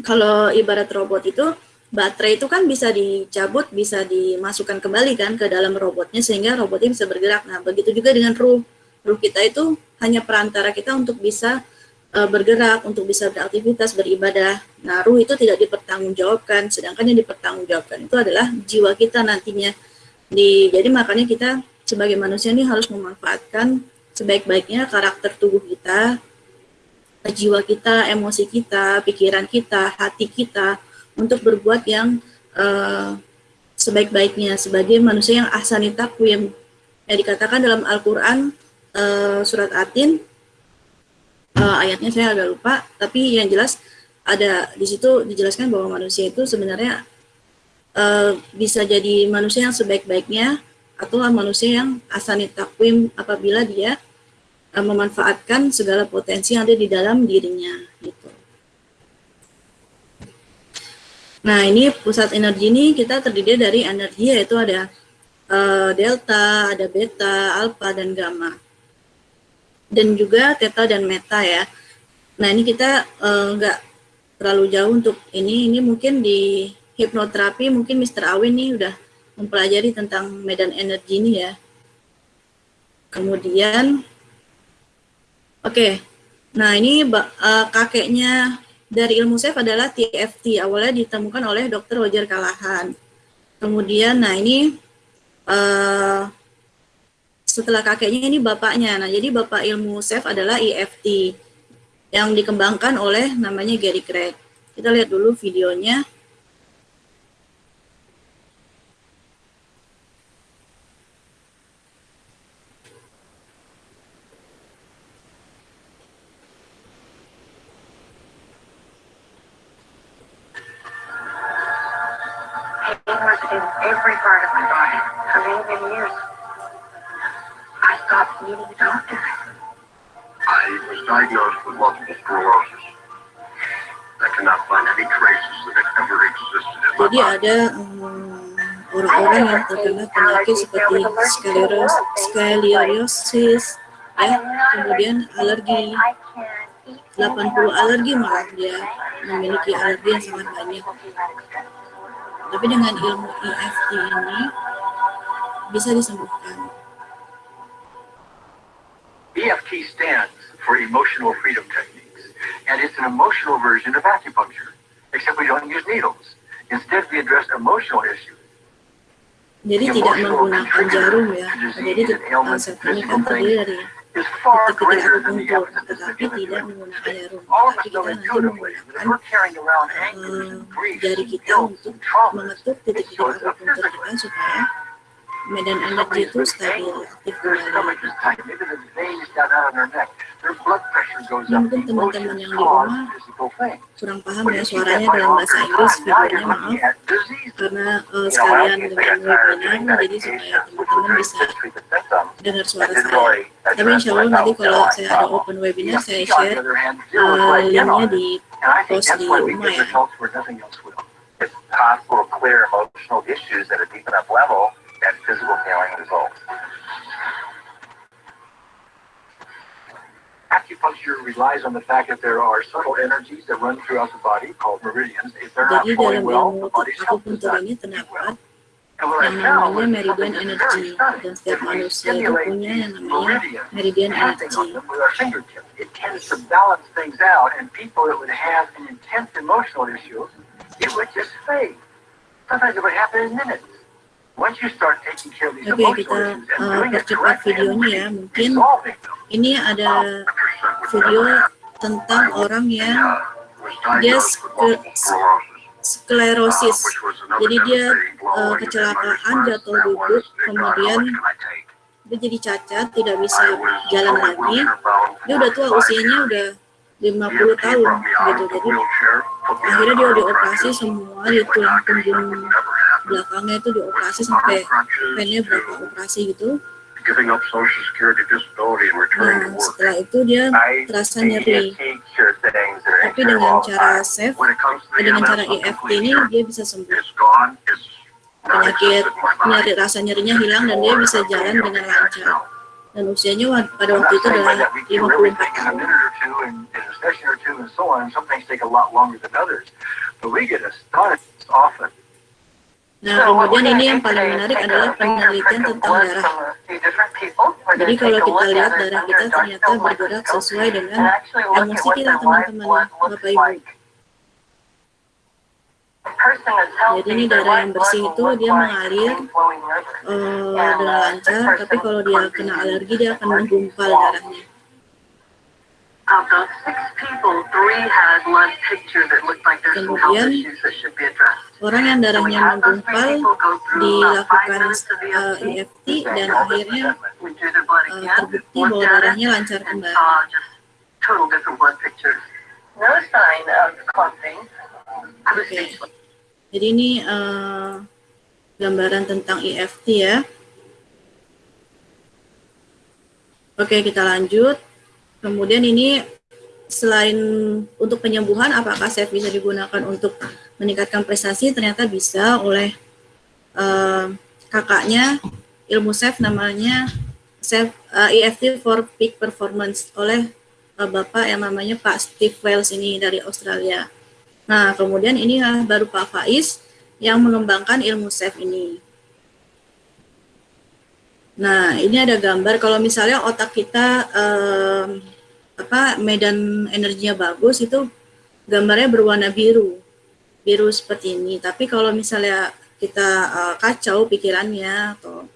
kalau ibarat robot itu baterai itu kan bisa dicabut, bisa dimasukkan kembali kan ke dalam robotnya sehingga robotnya bisa bergerak. Nah, begitu juga dengan ruh. Ruh kita itu hanya perantara kita untuk bisa uh, bergerak, untuk bisa beraktivitas, beribadah. Nah, ruh itu tidak dipertanggungjawabkan, sedangkan yang dipertanggungjawabkan itu adalah jiwa kita nantinya. Di, jadi makanya kita sebagai manusia ini harus memanfaatkan sebaik-baiknya karakter tubuh kita, jiwa kita, emosi kita, pikiran kita, hati kita untuk berbuat yang uh, sebaik-baiknya sebagai manusia yang ahsani takwim. yang dikatakan dalam Al-Qur'an uh, surat Atin uh, ayatnya saya agak lupa, tapi yang jelas ada di situ dijelaskan bahwa manusia itu sebenarnya uh, bisa jadi manusia yang sebaik-baiknya atau manusia yang ahsani takwim apabila dia uh, memanfaatkan segala potensi yang ada di dalam dirinya gitu. Nah, ini pusat energi ini kita terdiri dari energi yaitu ada uh, delta, ada beta, alpha dan gamma. Dan juga theta dan meta ya. Nah, ini kita nggak uh, terlalu jauh untuk ini. Ini mungkin di hipnoterapi mungkin Mr. Awin nih udah mempelajari tentang medan energi ini ya. Kemudian Oke, okay. nah ini uh, kakeknya dari ilmu SEF adalah TFT. Awalnya ditemukan oleh Dr. Roger Kalahan. Kemudian, nah ini uh, setelah kakeknya ini bapaknya. Nah, jadi bapak ilmu SEF adalah EFT yang dikembangkan oleh namanya Gary Craig. Kita lihat dulu videonya. In every part of my body for many, many years. I stopped needing a doctor. I was diagnosed with multiple sclerosis. I cannot find any traces that it ever existed in my Jadi body. ada um, orang-orang yang terkena penyakit seperti skleros, scoliosis, ya, kemudian alergi, 80 alergi malah dia memiliki alergi yang sangat banyak. Tapi dengan ilmu EFT ini bisa disembuhkan. EFT stands for Emotional Freedom Techniques, and it's an emotional version of acupuncture, except we don't use needles. Instead, we address emotional issues. Jadi tidak menggunakan jarum ya. Jadi konsep ini kan terdiri dari Is far titik-titik greater than the akupunktur, evidence tetapi against tidak it. menggunakan jarum. All of Tapi us kita know nanti intuitively that menggunakan we're carrying around angers eh, and griefs jari and kita guilt untuk and traumas. mengetuk It titik-titik shows up akupunktur physically. kita supaya medan If energi somebody's itu been stabil, angry, aktif their kembali. Mungkin teman-teman yang di rumah kurang paham ya suaranya dalam bahasa Inggris videonya maaf karena uh, sekalian dengan webinar jadi supaya teman-teman bisa dengar suara saya. Tapi insya Allah nanti kalau saya ada open webinar saya share uh, linknya di post di rumah ya. Acupuncture relies on the fact that there are subtle energies that run throughout the body called meridians. If they're not flowing well, the body's health does akupunktur not do well. Yang namanya meridian that's energy very stunning. dan setiap manusia itu punya yang namanya meridian tapping on energy. them with our fingertips, it tends to balance things out, and people that would have an intense emotional issue, it would just fade. Sometimes it would happen in minutes. Oke, emotional kita uh, percepat videonya ya. Mungkin ini ada video tentang orang yang dia sklerosis. Jadi dia uh, kecelakaan jatuh duduk, kemudian dia jadi cacat, tidak bisa jalan lagi. Dia udah tua usianya udah 50 tahun gitu. Jadi akhirnya dia dioperasi semua di tulang punggung belakangnya itu dioperasi sampai pennya berapa operasi gitu. Nah, setelah itu dia terasa nyeri. Tapi dengan cara safe, dengan cara EFT ini dia bisa sembuh. Penyakit nyeri rasa nyerinya hilang dan dia bisa jalan dengan lancar. Dan usianya pada waktu itu adalah 54 tahun. Nah, kemudian ini yang paling menarik adalah penelitian tentang darah. Jadi kalau kita lihat darah kita ternyata bergerak sesuai dengan emosi kita teman-teman, Bapak Ibu. Jadi ini darah yang bersih itu dia mengalir eh, dengan lancar, tapi kalau dia kena alergi dia akan menggumpal darahnya. Kemudian. Orang yang darahnya menggumpal dilakukan EFT dan akhirnya again, terbukti bahwa darahnya lancar kembali. Oke. speechless. Jadi ini eh, gambaran tentang EFT ya. Oke, kita lanjut. Kemudian ini selain untuk penyembuhan, apakah SEF bisa digunakan untuk meningkatkan prestasi? Ternyata bisa oleh eh, kakaknya ilmu SEF namanya SEF eh, EFT for Peak Performance oleh eh, bapak yang namanya Pak Steve Wells ini dari Australia. Nah, kemudian ini ah, baru Pak Faiz yang mengembangkan ilmu SEF ini. Nah, ini ada gambar kalau misalnya otak kita em, apa medan energinya bagus itu gambarnya berwarna biru. Biru seperti ini. Tapi kalau misalnya kita eh, kacau pikirannya atau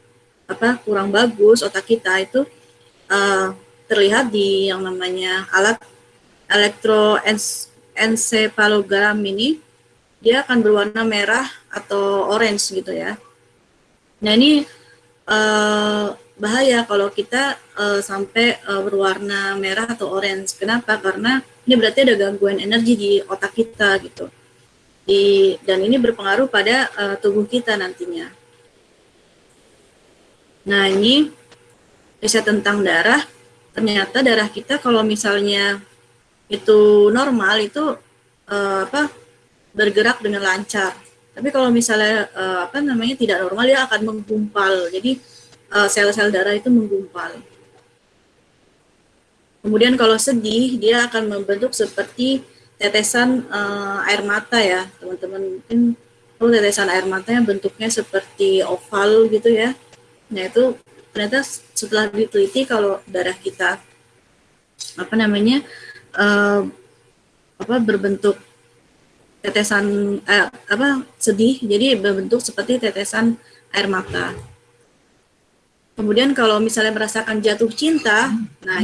apa kurang bagus otak kita itu eh, terlihat di yang namanya alat elektroencephalogram ini dia akan berwarna merah atau orange gitu ya. Nah ini eh, bahaya kalau kita eh, sampai eh, berwarna merah atau orange. Kenapa? Karena ini berarti ada gangguan energi di otak kita gitu. Di, dan ini berpengaruh pada eh, tubuh kita nantinya. Nah ini riset tentang darah. Ternyata darah kita kalau misalnya itu normal itu eh, apa bergerak dengan lancar. Tapi kalau misalnya eh, apa namanya tidak normal dia akan menggumpal. Jadi eh, sel-sel darah itu menggumpal. Kemudian kalau sedih dia akan membentuk seperti tetesan eh, air mata ya, teman-teman. Mungkin kalau tetesan air matanya bentuknya seperti oval gitu ya. Nah itu ternyata setelah diteliti kalau darah kita apa namanya eh, apa berbentuk tetesan eh, apa sedih jadi berbentuk seperti tetesan air mata. Kemudian kalau misalnya merasakan jatuh cinta, nah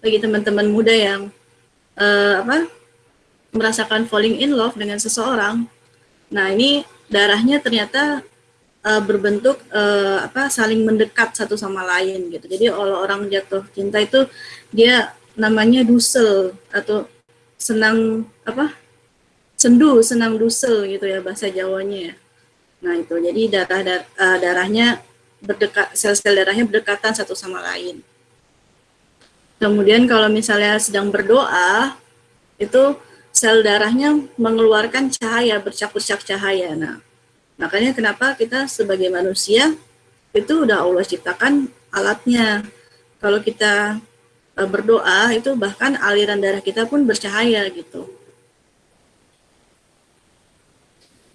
bagi teman-teman muda yang eh, apa merasakan falling in love dengan seseorang, nah ini darahnya ternyata eh, berbentuk eh, apa saling mendekat satu sama lain gitu. Jadi kalau orang jatuh cinta itu dia namanya dusel atau senang apa sendu senang dusel gitu ya bahasa Jawanya ya. Nah itu jadi darah dar- eh, darahnya berdekat sel-sel darahnya berdekatan satu sama lain. Kemudian kalau misalnya sedang berdoa itu sel darahnya mengeluarkan cahaya bercak-bercak cahaya. Nah makanya kenapa kita sebagai manusia itu udah Allah ciptakan alatnya. Kalau kita berdoa itu bahkan aliran darah kita pun bercahaya gitu.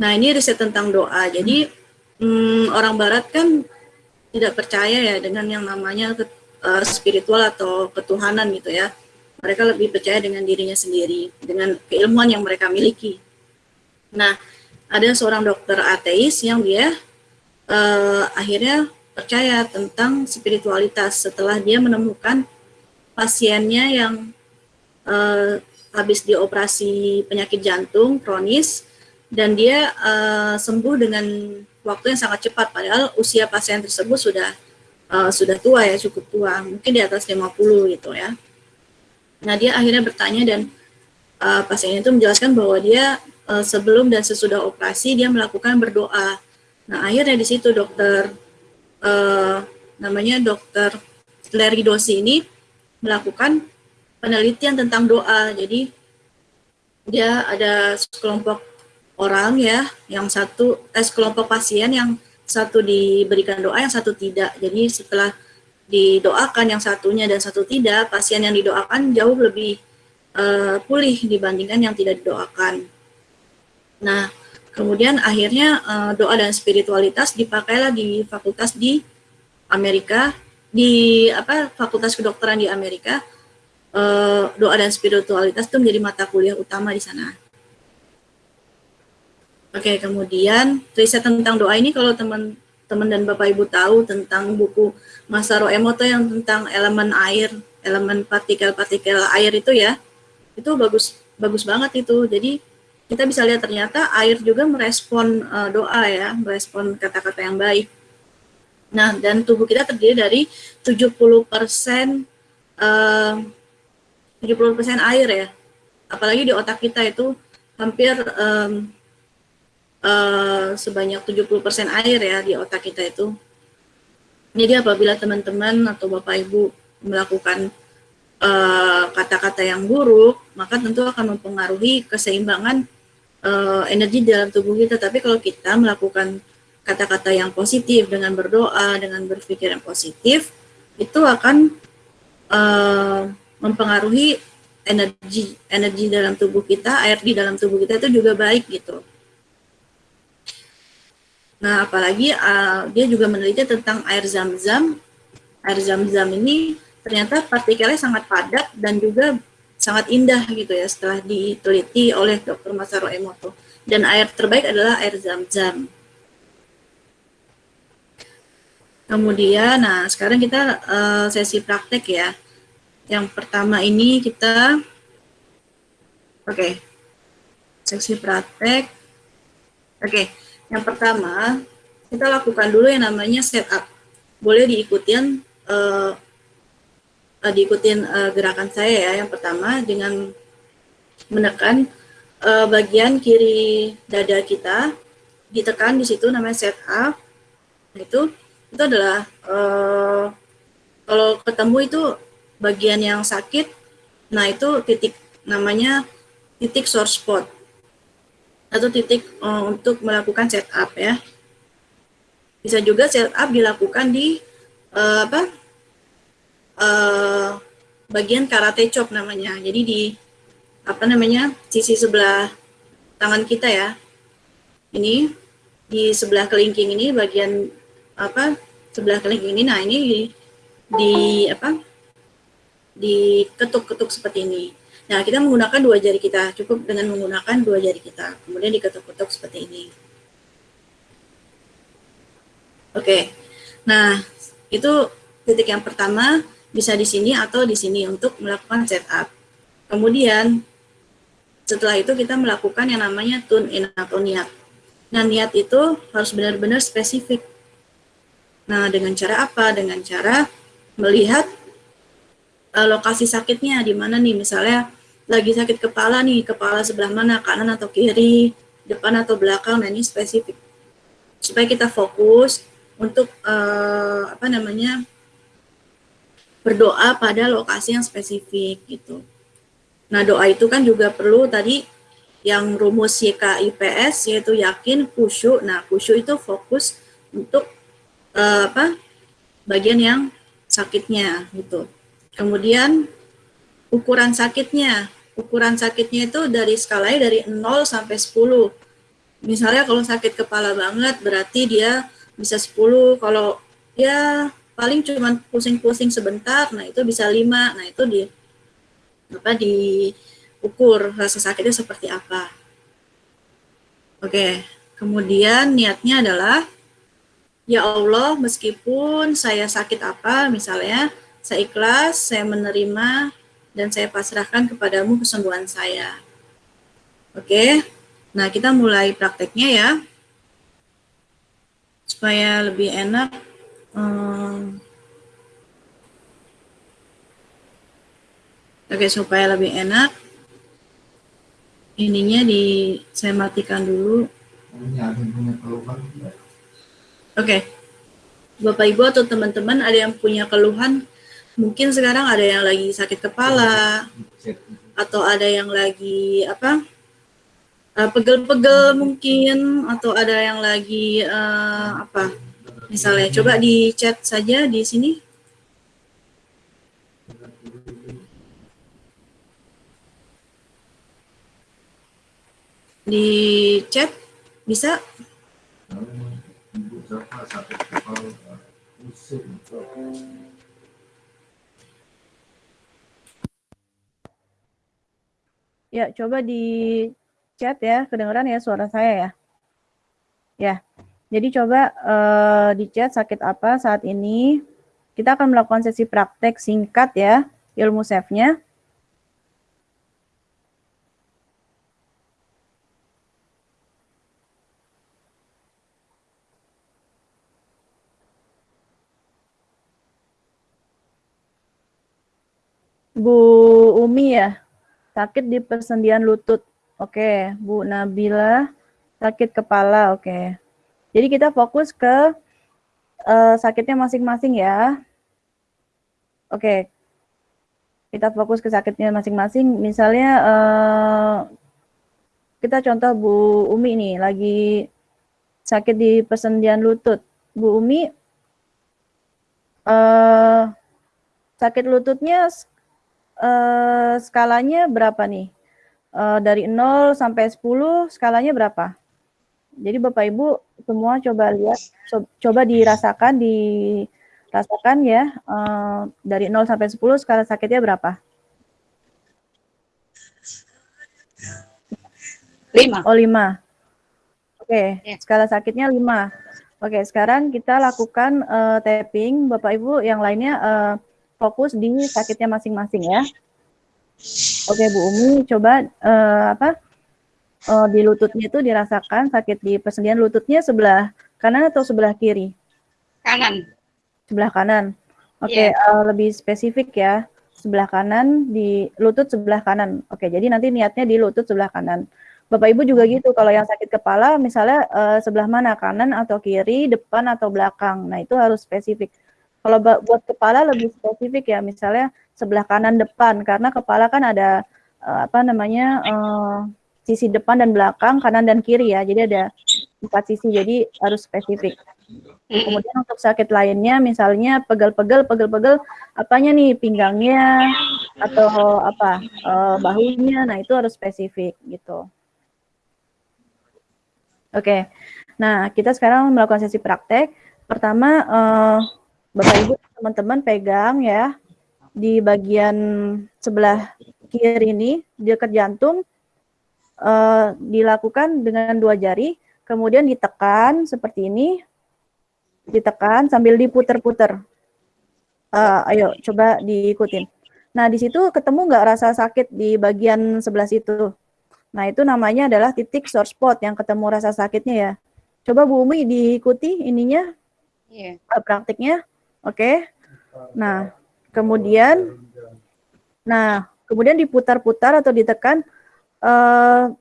Nah ini riset tentang doa. Jadi hmm, orang Barat kan tidak percaya ya dengan yang namanya eh, spiritual atau ketuhanan gitu ya. Mereka lebih percaya dengan dirinya sendiri, dengan keilmuan yang mereka miliki. Nah ada seorang dokter ateis yang dia eh, akhirnya percaya tentang spiritualitas setelah dia menemukan pasiennya yang eh, habis dioperasi penyakit jantung kronis dan dia eh, sembuh dengan waktu yang sangat cepat. Padahal usia pasien tersebut sudah eh, sudah tua ya cukup tua. Mungkin di atas 50 gitu ya. Nah dia akhirnya bertanya dan uh, pasien itu menjelaskan bahwa dia uh, sebelum dan sesudah operasi dia melakukan berdoa. Nah akhirnya di situ dokter uh, namanya dokter Larry Dosi ini melakukan penelitian tentang doa. Jadi dia ada sekelompok orang ya, yang satu eh, sekelompok pasien yang satu diberikan doa, yang satu tidak. Jadi setelah didoakan yang satunya dan satu tidak, pasien yang didoakan jauh lebih uh, pulih dibandingkan yang tidak didoakan. Nah, kemudian akhirnya uh, doa dan spiritualitas dipakailah di fakultas di Amerika, di apa fakultas kedokteran di Amerika. Uh, doa dan spiritualitas itu menjadi mata kuliah utama di sana. Oke, kemudian riset tentang doa ini kalau teman-teman dan Bapak Ibu tahu tentang buku Masaru Emoto yang tentang elemen air, elemen partikel-partikel air itu ya, itu bagus bagus banget itu. Jadi kita bisa lihat ternyata air juga merespon uh, doa ya, merespon kata-kata yang baik. Nah, dan tubuh kita terdiri dari 70% uh, 70% air ya. Apalagi di otak kita itu hampir um, uh, sebanyak 70% air ya di otak kita itu. Jadi apabila teman-teman atau Bapak Ibu melakukan eh, kata-kata yang buruk, maka tentu akan mempengaruhi keseimbangan energi dalam tubuh kita. Tapi kalau kita melakukan kata-kata yang positif dengan berdoa, dengan berpikir yang positif, itu akan uh, mempengaruhi energi energi dalam tubuh kita, air di dalam tubuh kita itu juga baik gitu. Nah, apalagi uh, dia juga meneliti tentang air zam-zam. Air zam-zam ini ternyata partikelnya sangat padat dan juga sangat indah gitu ya setelah diteliti oleh Dr. Masaru Emoto. Dan air terbaik adalah air zam-zam. Kemudian, nah sekarang kita uh, sesi praktek ya. Yang pertama ini kita, oke, okay, seksi praktek. Oke, okay, yang pertama kita lakukan dulu yang namanya setup. Boleh diikutin, uh, uh, gerakan saya ya. Yang pertama dengan menekan uh, bagian kiri dada kita, ditekan di situ namanya setup. Itu itu adalah uh, kalau ketemu itu bagian yang sakit, nah itu titik namanya titik source spot atau titik uh, untuk melakukan setup ya. Bisa juga setup dilakukan di uh, apa uh, bagian karate chop namanya. Jadi di apa namanya sisi sebelah tangan kita ya. Ini di sebelah kelingking ini bagian apa sebelah kelingking ini. Nah ini di, di apa diketuk-ketuk seperti ini. Nah, kita menggunakan dua jari kita, cukup dengan menggunakan dua jari kita. Kemudian diketuk-ketuk seperti ini. Oke, nah itu titik yang pertama bisa di sini atau di sini untuk melakukan setup. Kemudian setelah itu kita melakukan yang namanya tune in atau niat. Nah, niat itu harus benar-benar spesifik. Nah, dengan cara apa? Dengan cara melihat uh, lokasi sakitnya di mana nih? Misalnya lagi sakit kepala nih kepala sebelah mana? Kanan atau kiri? Depan atau belakang? Nah ini spesifik. Supaya kita fokus untuk uh, apa namanya berdoa pada lokasi yang spesifik gitu. Nah doa itu kan juga perlu tadi yang rumus YKIPS yaitu yakin khusyuk. Nah khusyuk itu fokus untuk uh, apa bagian yang sakitnya gitu Kemudian ukuran sakitnya. Ukuran sakitnya itu dari skalanya dari 0 sampai 10. Misalnya kalau sakit kepala banget berarti dia bisa 10. Kalau ya paling cuma pusing-pusing sebentar, nah itu bisa 5. Nah itu di apa diukur rasa sakitnya seperti apa. Oke, kemudian niatnya adalah ya Allah meskipun saya sakit apa misalnya saya ikhlas, saya menerima, dan saya pasrahkan kepadamu kesembuhan saya. Oke, nah kita mulai prakteknya ya. Supaya lebih enak. Hmm. Oke, supaya lebih enak. ininya di saya matikan dulu. Oke. Bapak Ibu atau teman-teman ada yang punya keluhan? Mungkin sekarang ada yang lagi sakit kepala atau ada yang lagi apa uh, pegel-pegel mungkin atau ada yang lagi uh, apa misalnya. Coba di chat saja di sini. Di chat bisa Ya, coba di chat ya, kedengeran ya suara saya ya. Ya, jadi coba uh, di chat sakit apa saat ini. Kita akan melakukan sesi praktek singkat ya, ilmu save-nya. Bu Umi ya, sakit di persendian lutut. Oke, Bu Nabila sakit kepala. Oke. Jadi kita fokus ke uh, sakitnya masing-masing ya. Oke. Kita fokus ke sakitnya masing-masing. Misalnya uh, kita contoh Bu Umi nih lagi sakit di persendian lutut. Bu Umi uh, sakit lututnya uh, skalanya berapa nih? Uh, dari 0 sampai 10 skalanya berapa? Jadi Bapak Ibu semua coba lihat, so, coba dirasakan, dirasakan ya, uh, dari 0 sampai 10 skala sakitnya berapa? 5. Oh 5. Oke, okay. Ya. skala sakitnya 5. Oke, okay, sekarang kita lakukan uh, tapping, Bapak Ibu yang lainnya uh, fokus di sakitnya masing-masing ya. Oke Bu Umi, coba uh, apa uh, di lututnya itu dirasakan sakit di persendian lututnya sebelah kanan atau sebelah kiri? Kanan. Sebelah kanan. Oke, yeah. uh, lebih spesifik ya. Sebelah kanan di lutut sebelah kanan. Oke, jadi nanti niatnya di lutut sebelah kanan. Bapak Ibu juga gitu, kalau yang sakit kepala misalnya uh, sebelah mana, kanan atau kiri, depan atau belakang. Nah, itu harus spesifik. Kalau buat kepala lebih spesifik ya, misalnya sebelah kanan depan, karena kepala kan ada uh, apa namanya uh, sisi depan dan belakang, kanan dan kiri ya. Jadi ada empat sisi, jadi harus spesifik. Kemudian untuk sakit lainnya, misalnya pegel-pegel, pegel-pegel, apanya nih pinggangnya atau apa uh, bahunya, nah itu harus spesifik gitu. Oke, okay. nah kita sekarang melakukan sesi praktek. Pertama. Uh, Bapak Ibu teman-teman pegang ya di bagian sebelah kiri ini dekat jantung uh, dilakukan dengan dua jari, kemudian ditekan seperti ini, ditekan sambil diputer-puter. Uh, ayo coba diikutin. Nah di situ ketemu nggak rasa sakit di bagian sebelah situ? Nah itu namanya adalah titik sore spot yang ketemu rasa sakitnya ya. Coba Bu Umi diikuti ininya, yeah. praktiknya. Oke. Nah, kemudian nah, kemudian diputar-putar atau ditekan uh,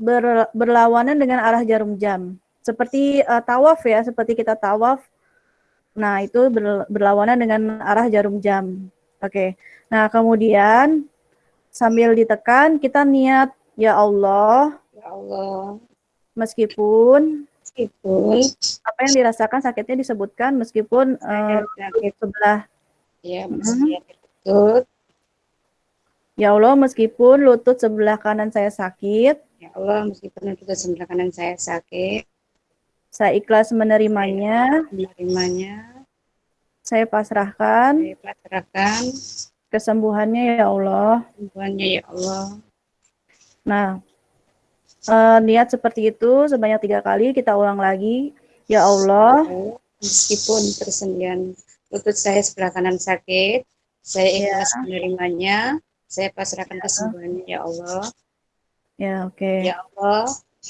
ber, berlawanan dengan arah jarum jam. Seperti uh, tawaf ya, seperti kita tawaf. Nah, itu ber, berlawanan dengan arah jarum jam. Oke. Nah, kemudian sambil ditekan kita niat ya Allah. Ya Allah. Meskipun meskipun apa yang dirasakan sakitnya disebutkan meskipun uh, sakit sebelah. Ya hmm. lutut ya Allah meskipun lutut sebelah kanan saya sakit ya Allah meskipun lutut sebelah kanan saya sakit. saya ikhlas menerimanya. Menerimanya. Saya pasrahkan saya pasrahkan. kesembuhannya ya Allah. Kesembuhannya ya Allah. Nah uh, niat seperti itu sebanyak tiga kali kita ulang lagi ya Allah meskipun persendian lutut saya sebelah kanan sakit saya iya. ikhlas ya. menerimanya saya pasrahkan ya. kesembuhannya ya Allah ya oke okay. ya Allah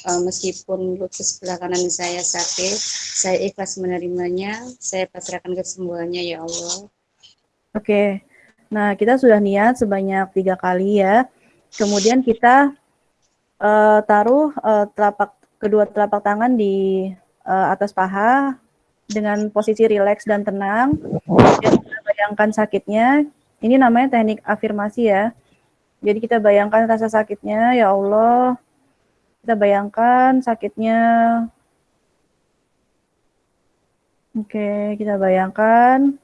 uh, meskipun lutut sebelah kanan saya sakit saya ikhlas menerimanya saya pasrahkan kesembuhannya ya Allah oke okay. nah kita sudah niat sebanyak tiga kali ya kemudian kita uh, taruh uh, telapak kedua telapak tangan di uh, atas paha dengan posisi rileks dan tenang. Dan bayangkan sakitnya. Ini namanya teknik afirmasi ya. Jadi kita bayangkan rasa sakitnya, ya Allah. Kita bayangkan sakitnya. Oke, kita bayangkan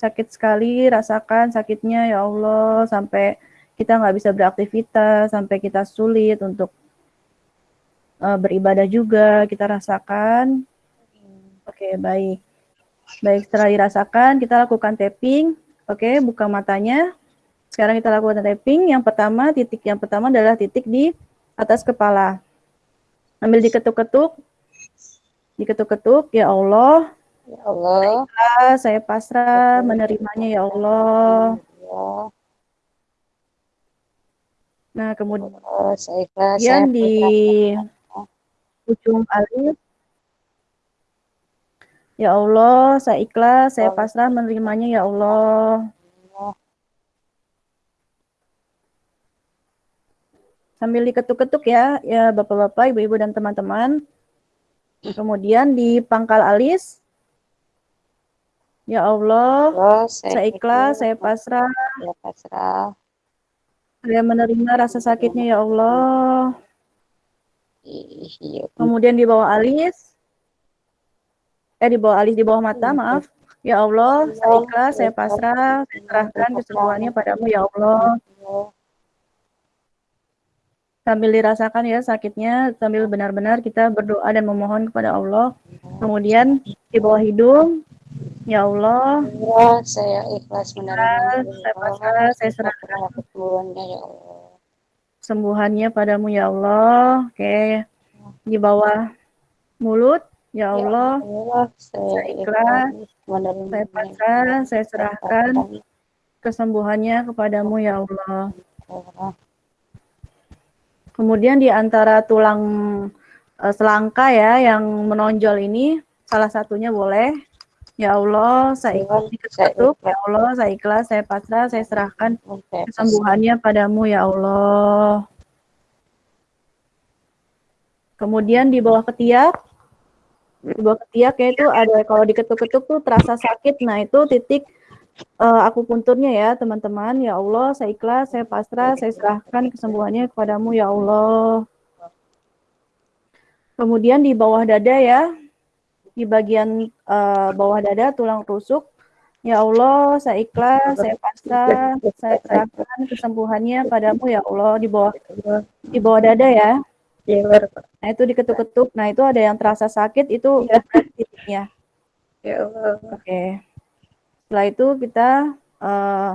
sakit sekali, rasakan sakitnya ya Allah sampai kita nggak bisa beraktivitas, sampai kita sulit untuk uh, beribadah juga, kita rasakan. Oke, baik. Baik, setelah dirasakan, kita lakukan tapping. Oke, buka matanya. Sekarang kita lakukan tapping. Yang pertama, titik yang pertama adalah titik di atas kepala. Ambil diketuk-ketuk. Diketuk-ketuk, ya Allah. Ya Allah. Baiklah, saya pasrah menerimanya ya Allah. Nah, kemudian Allah, saya ikhlas, saya saya di ujung alis. Ya Allah, saya ikhlas, saya pasrah menerimanya ya Allah. sambil diketuk-ketuk ya, ya Bapak-bapak, Ibu-ibu dan teman-teman. Kemudian di pangkal alis. Ya Allah, Allah, saya ikhlas, saya pasrah. Saya pasrah. Saya menerima rasa sakitnya ya Allah. Iya. Kemudian di bawah alis. Eh di bawah alis, di bawah mata, maaf. Ya Allah, saya ikhlas, saya pasrah, saya serahkan kesembuhannya padamu ya Allah. Sambil dirasakan ya sakitnya, sambil benar-benar kita berdoa dan memohon kepada Allah. Kemudian di bawah hidung, ya Allah. Allah, saya ikhlas menerima. Saya pasrah, saya serahkan kesembuhannya ya Allah. Sembuhannya padamu ya Allah. Oke. Di bawah mulut, ya Allah. Ya Allah, saya Saya ikhlas, menerima. saya pasrah, saya serahkan kesembuhannya kepadamu ya Allah. Allah. Kemudian di antara tulang eh, selangka ya yang menonjol ini salah satunya boleh. Ya Allah, saya ikhlas diketuk. Ya Allah, saya ikhlas, saya pasrah, saya serahkan kesembuhannya padamu ya Allah. Kemudian di bawah ketiak, di bawah ketiak ya itu ada kalau diketuk-ketuk tuh terasa sakit. Nah itu titik uh, akupunturnya ya teman-teman. Ya Allah, saya ikhlas, saya pasrah, saya serahkan kesembuhannya kepadamu ya Allah. Kemudian di bawah dada ya, di bagian uh, bawah dada tulang rusuk. Ya Allah, saya ikhlas, saya pasrah, saya serahkan kesembuhannya padamu ya Allah di bawah di bawah dada ya. Nah itu diketuk-ketuk. Nah itu ada yang terasa sakit itu titiknya. Ya Allah. Oke. Setelah itu kita uh,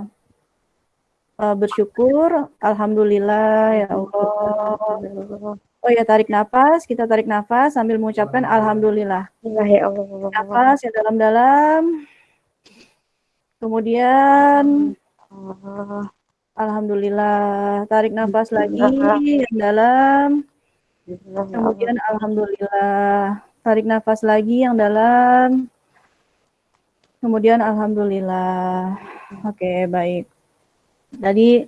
uh, bersyukur, alhamdulillah ya Allah. Oh ya tarik nafas, kita tarik nafas sambil mengucapkan alhamdulillah. Ya Allah. Nafas yang dalam-dalam. Kemudian alhamdulillah, tarik nafas lagi yang dalam. Kemudian alhamdulillah, tarik nafas lagi yang dalam. Kemudian alhamdulillah. Oke, baik. Jadi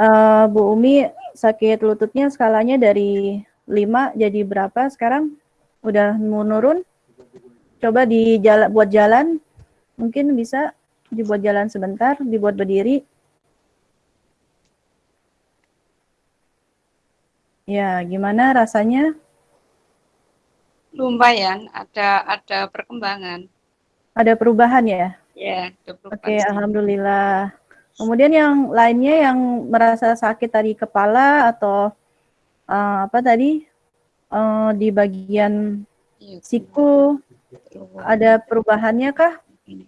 uh, Bu Umi sakit lututnya skalanya dari 5 jadi berapa sekarang? Udah menurun? Coba di jalan buat jalan. Mungkin bisa dibuat jalan sebentar, dibuat berdiri. Ya, gimana rasanya? Lumayan, ada ada perkembangan. Ada perubahan ya? Ya, ada perubahan. Oke, alhamdulillah. Kemudian yang lainnya yang merasa sakit tadi kepala atau uh, apa tadi uh, di bagian siku ada perubahannya kah? Mm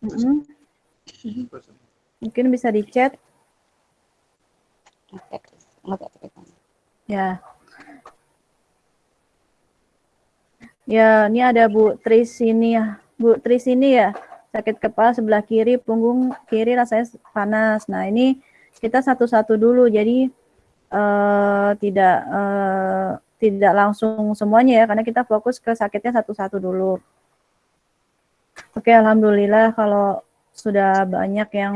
-hmm. Mungkin bisa dicet. Ya. Ya, ini ada Bu Tris ini ya. Bu Tris ini ya, sakit kepala sebelah kiri, punggung kiri rasanya panas. Nah, ini kita satu-satu dulu. Jadi uh, tidak uh, tidak langsung semuanya ya, karena kita fokus ke sakitnya satu-satu dulu. Oke, alhamdulillah kalau sudah banyak yang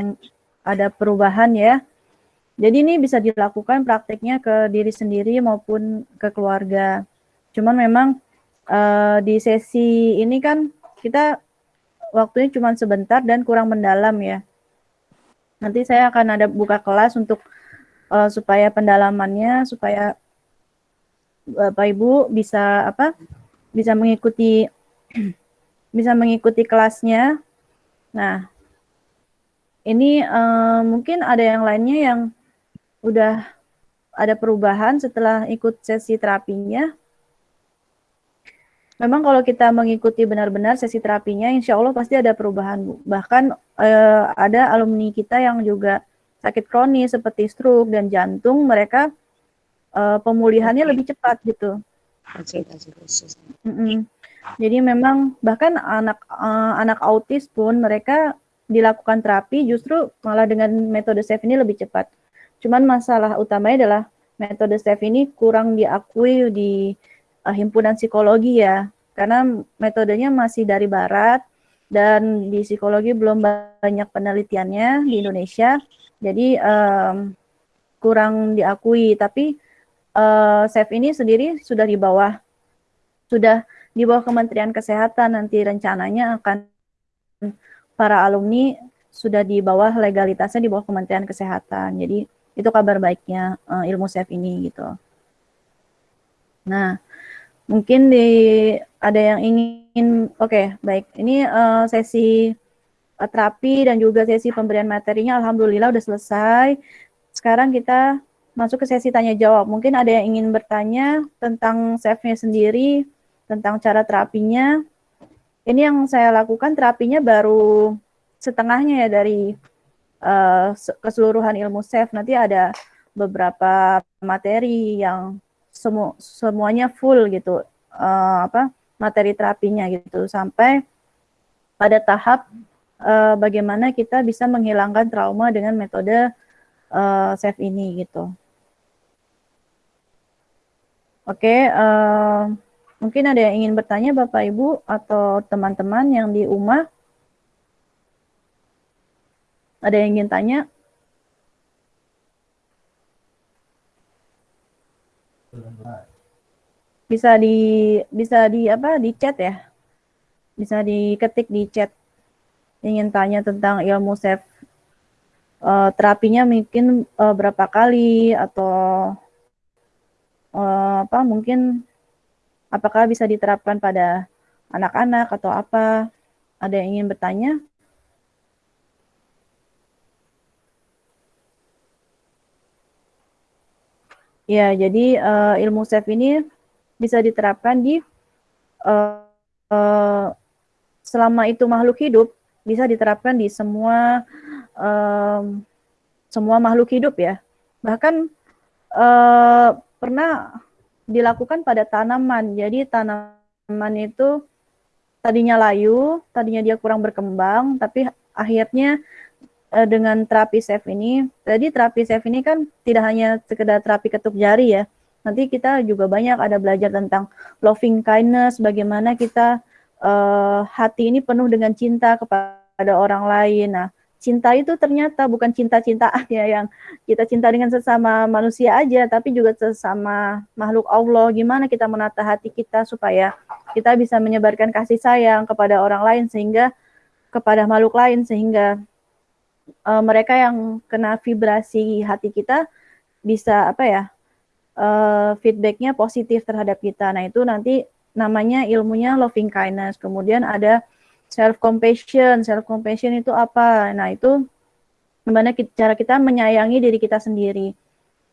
ada perubahan ya. Jadi ini bisa dilakukan prakteknya ke diri sendiri maupun ke keluarga. Cuman memang uh, di sesi ini kan kita waktunya cuma sebentar dan kurang mendalam ya. Nanti saya akan ada buka kelas untuk uh, supaya pendalamannya supaya Bapak Ibu bisa apa? bisa mengikuti bisa mengikuti kelasnya. Nah, ini uh, mungkin ada yang lainnya yang udah ada perubahan setelah ikut sesi terapinya. Memang kalau kita mengikuti benar-benar sesi terapinya, insya Allah pasti ada perubahan. Bahkan uh, ada alumni kita yang juga sakit kronis seperti stroke dan jantung, mereka uh, pemulihannya lebih cepat gitu. Mm -mm. Jadi memang bahkan anak uh, anak autis pun mereka dilakukan terapi justru malah dengan metode SAFE ini lebih cepat. Cuman masalah utamanya adalah metode SAFE ini kurang diakui di uh, himpunan psikologi ya, karena metodenya masih dari barat dan di psikologi belum banyak penelitiannya di Indonesia, jadi um, kurang diakui. Tapi uh, ini sendiri sudah di bawah sudah di bawah Kementerian Kesehatan nanti rencananya akan para alumni sudah di bawah legalitasnya di bawah Kementerian Kesehatan. Jadi itu kabar baiknya uh, ilmu SAFE ini gitu. Nah, mungkin di ada yang ingin oke, okay, baik. Ini uh, sesi uh, terapi dan juga sesi pemberian materinya alhamdulillah udah selesai. Sekarang kita masuk ke sesi tanya jawab. Mungkin ada yang ingin bertanya tentang SAFE-nya sendiri, tentang cara terapinya. Ini yang saya lakukan terapinya baru setengahnya ya dari uh, keseluruhan ilmu SAFE. Nanti ada beberapa materi yang semu semuanya full gitu, uh, apa materi terapinya gitu sampai pada tahap uh, bagaimana kita bisa menghilangkan trauma dengan metode uh, SAFE ini gitu. Oke, okay, uh, mungkin ada yang ingin bertanya Bapak Ibu atau teman-teman yang di rumah. Ada yang ingin tanya? Bisa di bisa di apa di chat ya? Bisa diketik di chat. Ingin tanya tentang ilmu self uh, terapinya mungkin uh, berapa kali atau uh, apa mungkin apakah bisa diterapkan pada anak-anak atau apa? Ada yang ingin bertanya? Ya, jadi uh, ilmu SEF ini bisa diterapkan di uh, uh, selama itu makhluk hidup bisa diterapkan di semua um, semua makhluk hidup ya. Bahkan uh, pernah dilakukan pada tanaman. Jadi tanaman itu tadinya layu, tadinya dia kurang berkembang, tapi akhirnya uh, dengan terapi SEF ini, jadi terapi SEF ini kan tidak hanya sekedar terapi ketuk jari ya, nanti kita juga banyak ada belajar tentang loving kindness, bagaimana kita uh, hati ini penuh dengan cinta kepada orang lain. Nah, cinta itu ternyata bukan cinta-cintaan ya yang kita cinta dengan sesama manusia aja, tapi juga sesama makhluk Allah. Gimana kita menata hati kita supaya kita bisa menyebarkan kasih sayang kepada orang lain sehingga kepada makhluk lain sehingga uh, mereka yang kena vibrasi hati kita bisa apa ya uh, feedbacknya positif terhadap kita. Nah itu nanti namanya ilmunya loving kindness. Kemudian ada self compassion. Self compassion itu apa? Nah, itu gimana cara kita menyayangi diri kita sendiri.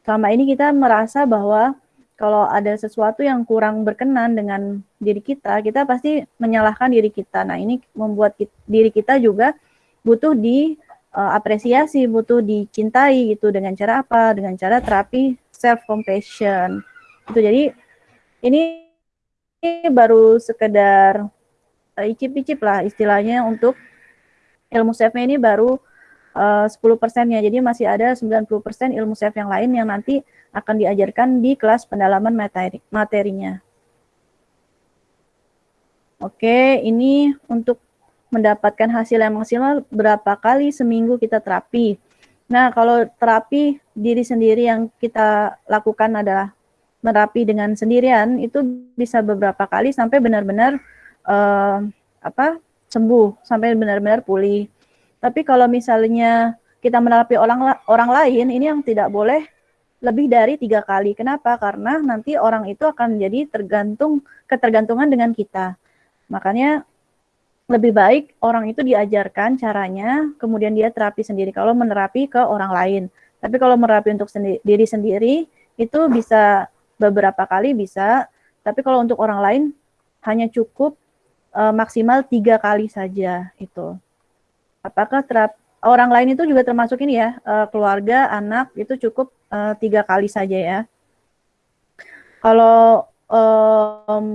Selama ini kita merasa bahwa kalau ada sesuatu yang kurang berkenan dengan diri kita, kita pasti menyalahkan diri kita. Nah, ini membuat kita, diri kita juga butuh di uh, apresiasi, butuh dicintai gitu dengan cara apa? Dengan cara terapi self compassion. Itu jadi ini baru sekedar uh, icip-icip lah istilahnya untuk ilmu chef ini baru uh, 10 persennya. Jadi masih ada 90 persen ilmu chef yang lain yang nanti akan diajarkan di kelas pendalaman materi materinya. Oke, ini untuk mendapatkan hasil yang maksimal berapa kali seminggu kita terapi. Nah, kalau terapi diri sendiri yang kita lakukan adalah merapi dengan sendirian itu bisa beberapa kali sampai benar-benar uh, apa sembuh sampai benar-benar pulih. Tapi kalau misalnya kita menerapi orang orang lain ini yang tidak boleh lebih dari tiga kali. Kenapa? Karena nanti orang itu akan menjadi tergantung ketergantungan dengan kita. Makanya lebih baik orang itu diajarkan caranya, kemudian dia terapi sendiri. Kalau menerapi ke orang lain, tapi kalau menerapi untuk sendi diri sendiri itu bisa beberapa kali bisa, tapi kalau untuk orang lain hanya cukup uh, maksimal tiga kali saja itu. Apakah terap orang lain itu juga termasuk ini ya uh, keluarga, anak itu cukup uh, tiga kali saja ya. Kalau um,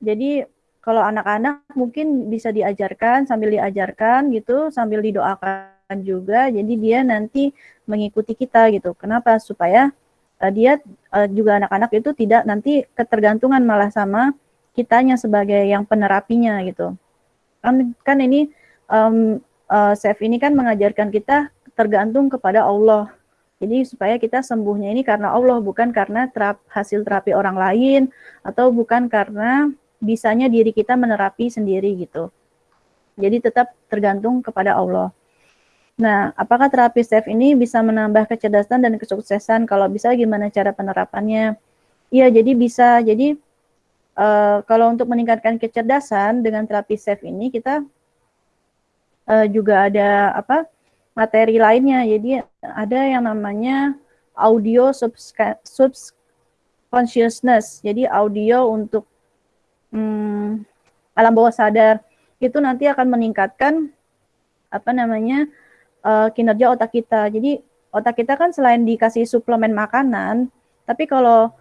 jadi kalau anak-anak mungkin bisa diajarkan sambil diajarkan gitu, sambil didoakan juga. Jadi dia nanti mengikuti kita gitu. Kenapa? Supaya uh, dia uh, juga anak-anak itu tidak nanti ketergantungan malah sama kitanya sebagai yang penerapinya gitu. Kan kan ini um, uh, Chef ini kan mengajarkan kita tergantung kepada Allah. Jadi supaya kita sembuhnya ini karena Allah bukan karena terap, hasil terapi orang lain atau bukan karena bisanya diri kita menerapi sendiri gitu. Jadi tetap tergantung kepada Allah. Nah, apakah terapi STEP ini bisa menambah kecerdasan dan kesuksesan? Kalau bisa, gimana cara penerapannya? Iya, jadi bisa. Jadi, uh, kalau untuk meningkatkan kecerdasan dengan terapi STEP ini, kita uh, juga ada apa materi lainnya. Jadi, ada yang namanya audio subconsciousness. Jadi, audio untuk hmm, alam bawah sadar itu nanti akan meningkatkan apa namanya uh, kinerja otak kita. Jadi otak kita kan selain dikasih suplemen makanan, tapi kalau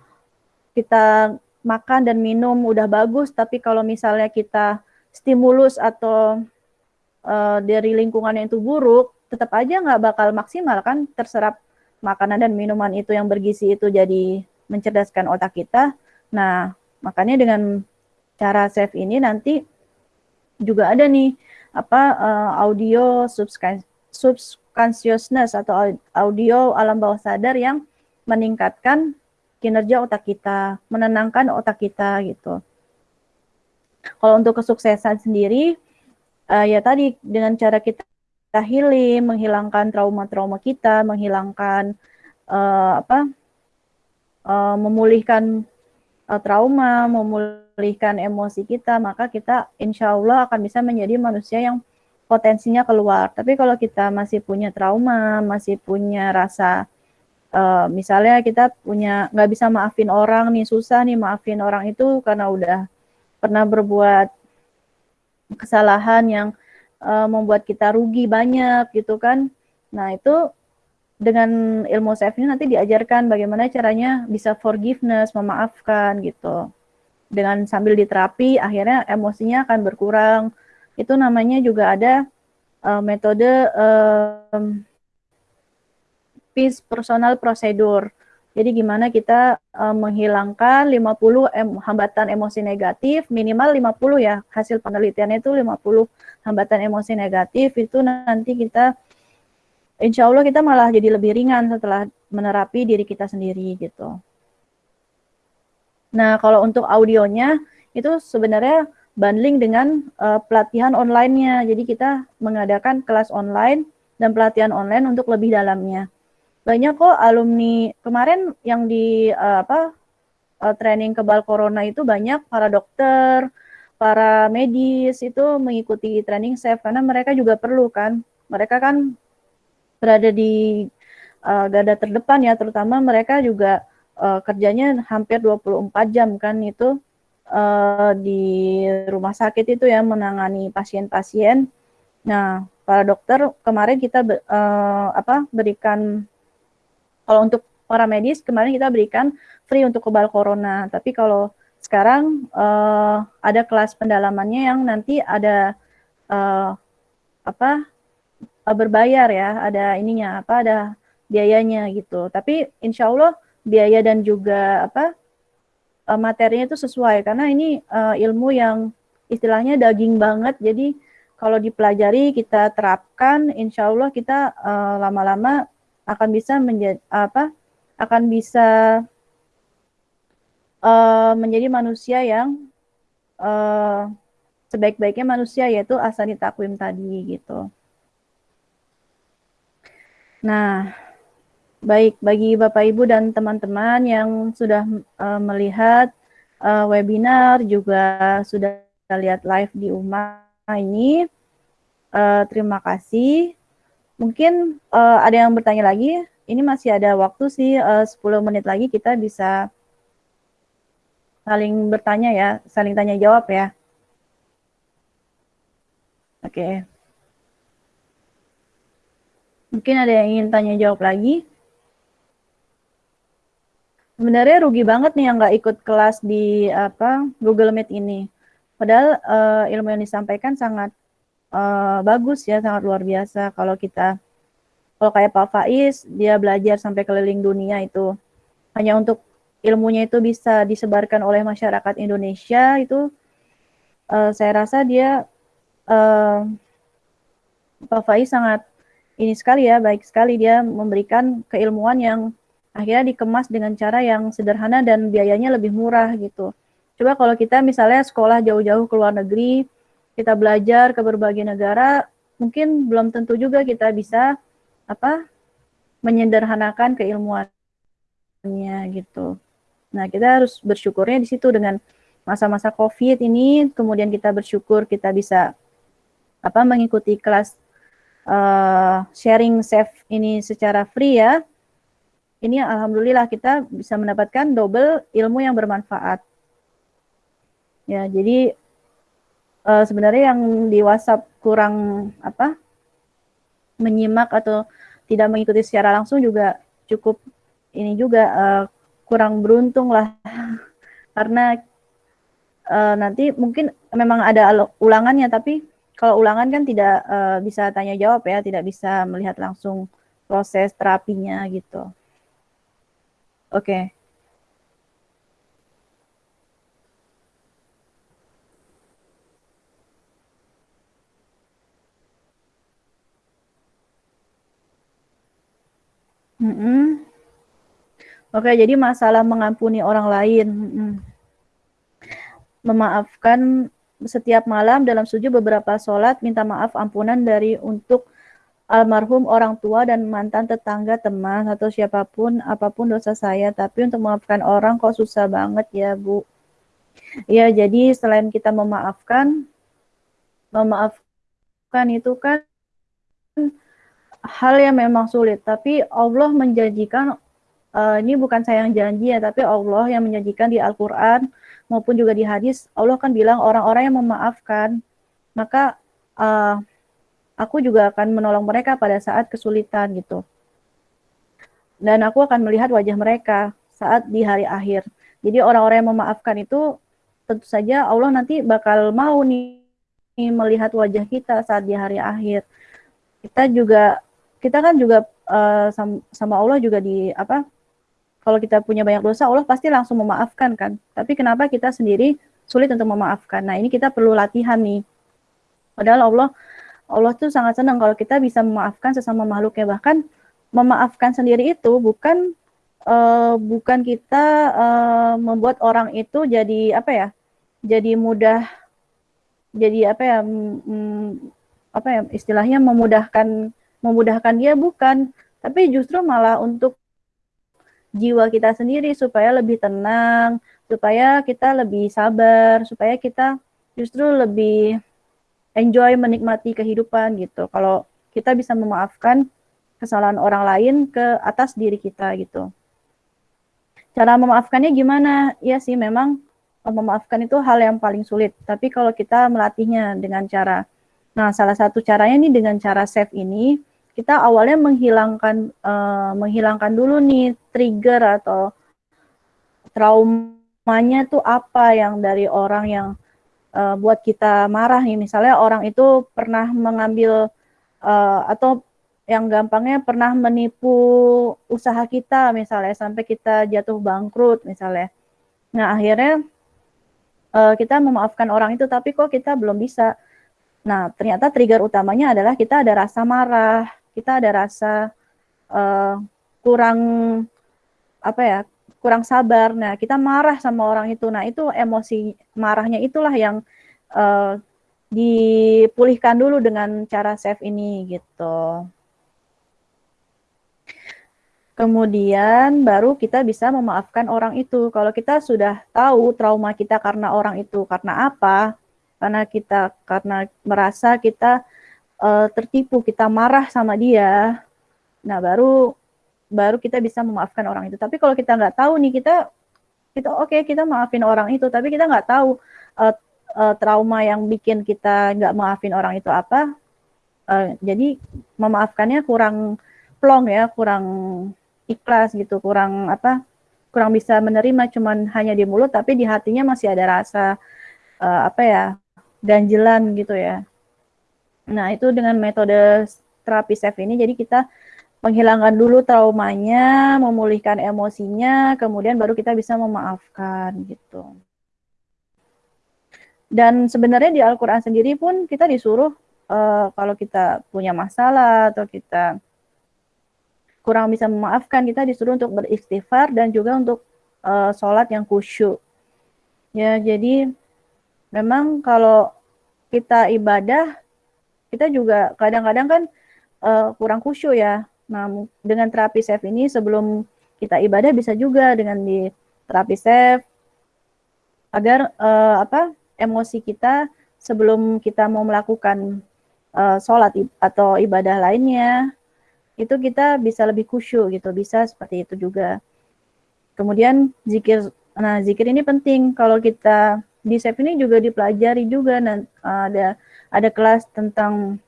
kita makan dan minum udah bagus, tapi kalau misalnya kita stimulus atau uh, dari lingkungan yang itu buruk, tetap aja nggak bakal maksimal kan terserap makanan dan minuman itu yang bergizi itu jadi mencerdaskan otak kita. Nah, makanya dengan cara save ini nanti juga ada nih apa uh, audio subconscious consciousness atau audio alam bawah sadar yang meningkatkan kinerja otak kita, menenangkan otak kita gitu. Kalau untuk kesuksesan sendiri, uh, ya tadi dengan cara kita, kita healing, menghilangkan trauma-trauma kita, menghilangkan uh, apa, uh, memulihkan uh, trauma, memulihkan emosi kita, maka kita insya Allah akan bisa menjadi manusia yang potensinya keluar. Tapi kalau kita masih punya trauma, masih punya rasa, uh, misalnya kita punya nggak bisa maafin orang nih, susah nih maafin orang itu karena udah pernah berbuat kesalahan yang uh, membuat kita rugi banyak gitu kan. Nah itu dengan ilmu self ini nanti diajarkan bagaimana caranya bisa forgiveness, memaafkan gitu. Dengan sambil diterapi, akhirnya emosinya akan berkurang, itu namanya juga ada uh, metode um, peace personal procedure. Jadi gimana kita uh, menghilangkan 50 em hambatan emosi negatif, minimal 50 ya, hasil penelitiannya itu 50 hambatan emosi negatif, itu nanti kita, insya Allah kita malah jadi lebih ringan setelah menerapi diri kita sendiri gitu. Nah kalau untuk audionya, itu sebenarnya bundling dengan uh, pelatihan online-nya. Jadi kita mengadakan kelas online dan pelatihan online untuk lebih dalamnya. Banyak kok alumni kemarin yang di uh, apa uh, training kebal corona itu banyak para dokter, para medis itu mengikuti training safe karena mereka juga perlu kan. Mereka kan berada di uh, garda terdepan ya, terutama mereka juga uh, kerjanya hampir 24 jam kan itu uh, di rumah sakit itu ya menangani pasien-pasien. Nah, para dokter kemarin kita uh, apa berikan kalau untuk para medis kemarin kita berikan free untuk kebal corona. Tapi kalau sekarang uh, ada kelas pendalamannya yang nanti ada uh, apa berbayar ya, ada ininya apa ada biayanya gitu. Tapi insya Allah biaya dan juga apa uh, materinya itu sesuai karena ini uh, ilmu yang istilahnya daging banget. Jadi kalau dipelajari kita terapkan, insya Allah kita uh, lama-lama akan bisa menjadi apa? Akan bisa uh, menjadi manusia yang uh, sebaik-baiknya manusia yaitu asani takwim tadi gitu. Nah, baik bagi Bapak Ibu dan teman-teman yang sudah uh, melihat uh, webinar juga sudah lihat live di UMA ini. Uh, terima kasih. Mungkin uh, ada yang bertanya lagi. Ini masih ada waktu sih uh, 10 menit lagi kita bisa saling bertanya ya, saling tanya jawab ya. Oke. Okay. Mungkin ada yang ingin tanya jawab lagi. Sebenarnya rugi banget nih yang nggak ikut kelas di apa Google Meet ini. Padahal uh, ilmu yang disampaikan sangat uh, bagus ya, sangat luar biasa. Kalau kita, kalau kayak Pak Faiz, dia belajar sampai keliling dunia itu hanya untuk ilmunya itu bisa disebarkan oleh masyarakat Indonesia itu, uh, saya rasa dia uh, Pak Faiz sangat ini sekali ya, baik sekali dia memberikan keilmuan yang akhirnya dikemas dengan cara yang sederhana dan biayanya lebih murah gitu. Coba kalau kita misalnya sekolah jauh-jauh ke luar negeri, kita belajar ke berbagai negara, mungkin belum tentu juga kita bisa apa menyederhanakan keilmuannya gitu. Nah, kita harus bersyukurnya di situ dengan masa-masa Covid ini, kemudian kita bersyukur kita bisa apa mengikuti kelas uh, sharing safe ini secara free ya. Ini alhamdulillah kita bisa mendapatkan double ilmu yang bermanfaat. Ya, jadi uh, sebenarnya yang di WhatsApp kurang apa menyimak atau tidak mengikuti secara langsung juga cukup ini juga uh, kurang beruntung lah karena uh, nanti mungkin memang ada ulangannya tapi kalau ulangan kan tidak uh, bisa tanya jawab ya tidak bisa melihat langsung proses terapinya gitu oke okay. Oke, jadi masalah mengampuni orang lain. Memaafkan setiap malam dalam sujud beberapa sholat, minta maaf ampunan dari untuk almarhum orang tua dan mantan tetangga, teman, atau siapa pun, apa pun dosa saya. Tapi untuk memaafkan orang kok susah banget ya, Bu. Ya, jadi selain kita memaafkan, memaafkan itu kan hal yang memang sulit, tapi Allah menjanjikan uh, ini bukan saya yang janji ya, tapi Allah yang menjanjikan di Al-Qur'an maupun juga di hadis, Allah kan bilang orang-orang yang memaafkan, maka uh, aku juga akan menolong mereka pada saat kesulitan gitu. Dan aku akan melihat wajah mereka saat di hari akhir. Jadi orang-orang yang memaafkan itu tentu saja Allah nanti bakal mau nih melihat wajah kita saat di hari akhir. Kita juga kita kan juga uh, sama Allah juga di apa kalau kita punya banyak dosa Allah pasti langsung memaafkan kan tapi kenapa kita sendiri sulit untuk memaafkan nah ini kita perlu latihan nih padahal Allah Allah tuh sangat senang kalau kita bisa memaafkan sesama makhluknya bahkan memaafkan sendiri itu bukan uh, bukan kita uh, membuat orang itu jadi apa ya jadi mudah jadi apa ya mm, apa ya istilahnya memudahkan memudahkan dia bukan, tapi justru malah untuk jiwa kita sendiri supaya lebih tenang, supaya kita lebih sabar, supaya kita justru lebih enjoy menikmati kehidupan gitu. Kalau kita bisa memaafkan kesalahan orang lain ke atas diri kita gitu. Cara memaafkannya gimana? Ya sih memang memaafkan itu hal yang paling sulit. Tapi kalau kita melatihnya dengan cara, nah salah satu caranya nih dengan cara save ini, kita awalnya menghilangkan uh, menghilangkan dulu nih trigger atau traumanya tuh apa yang dari orang yang uh, buat kita marah nih. Misalnya orang itu pernah mengambil uh, atau yang gampangnya pernah menipu usaha kita misalnya sampai kita jatuh bangkrut misalnya. Nah akhirnya uh, kita memaafkan orang itu tapi kok kita belum bisa. Nah, ternyata trigger utamanya adalah kita ada rasa marah, kita ada rasa uh, kurang apa ya, kurang sabar. Nah, kita marah sama orang itu. Nah, itu emosi marahnya itulah yang uh, dipulihkan dulu dengan cara save ini gitu. Kemudian baru kita bisa memaafkan orang itu. Kalau kita sudah tahu trauma kita karena orang itu karena apa, karena kita karena merasa kita uh, tertipu, kita marah sama dia. Nah, baru baru kita bisa memaafkan orang itu. Tapi kalau kita nggak tahu nih, kita kita oke okay, kita maafin orang itu, tapi kita nggak tahu uh, uh, trauma yang bikin kita nggak maafin orang itu apa. Uh, jadi memaafkannya kurang plong ya, kurang ikhlas gitu, kurang apa? kurang bisa menerima cuman hanya di mulut tapi di hatinya masih ada rasa uh, apa ya ganjelan gitu ya. Nah, itu dengan metode terapi SEF ini jadi kita menghilangkan dulu traumanya, memulihkan emosinya, kemudian baru kita bisa memaafkan gitu. Dan sebenarnya di Al-Qur'an sendiri pun kita disuruh uh, kalau kita punya masalah atau kita kurang bisa memaafkan, kita disuruh untuk beristighfar dan juga untuk uh, sholat yang khusyuk. Ya, jadi memang kalau kita ibadah kita juga kadang-kadang kan uh, kurang khusyuk ya. Nah, dengan terapi safe ini sebelum kita ibadah bisa juga dengan di terapi safe agar uh, apa emosi kita sebelum kita mau melakukan uh, sholat atau ibadah lainnya itu kita bisa lebih khusyuk gitu bisa seperti itu juga. Kemudian zikir nah zikir ini penting. Kalau kita di SEP ini juga dipelajari juga uh, ada ada kelas tentang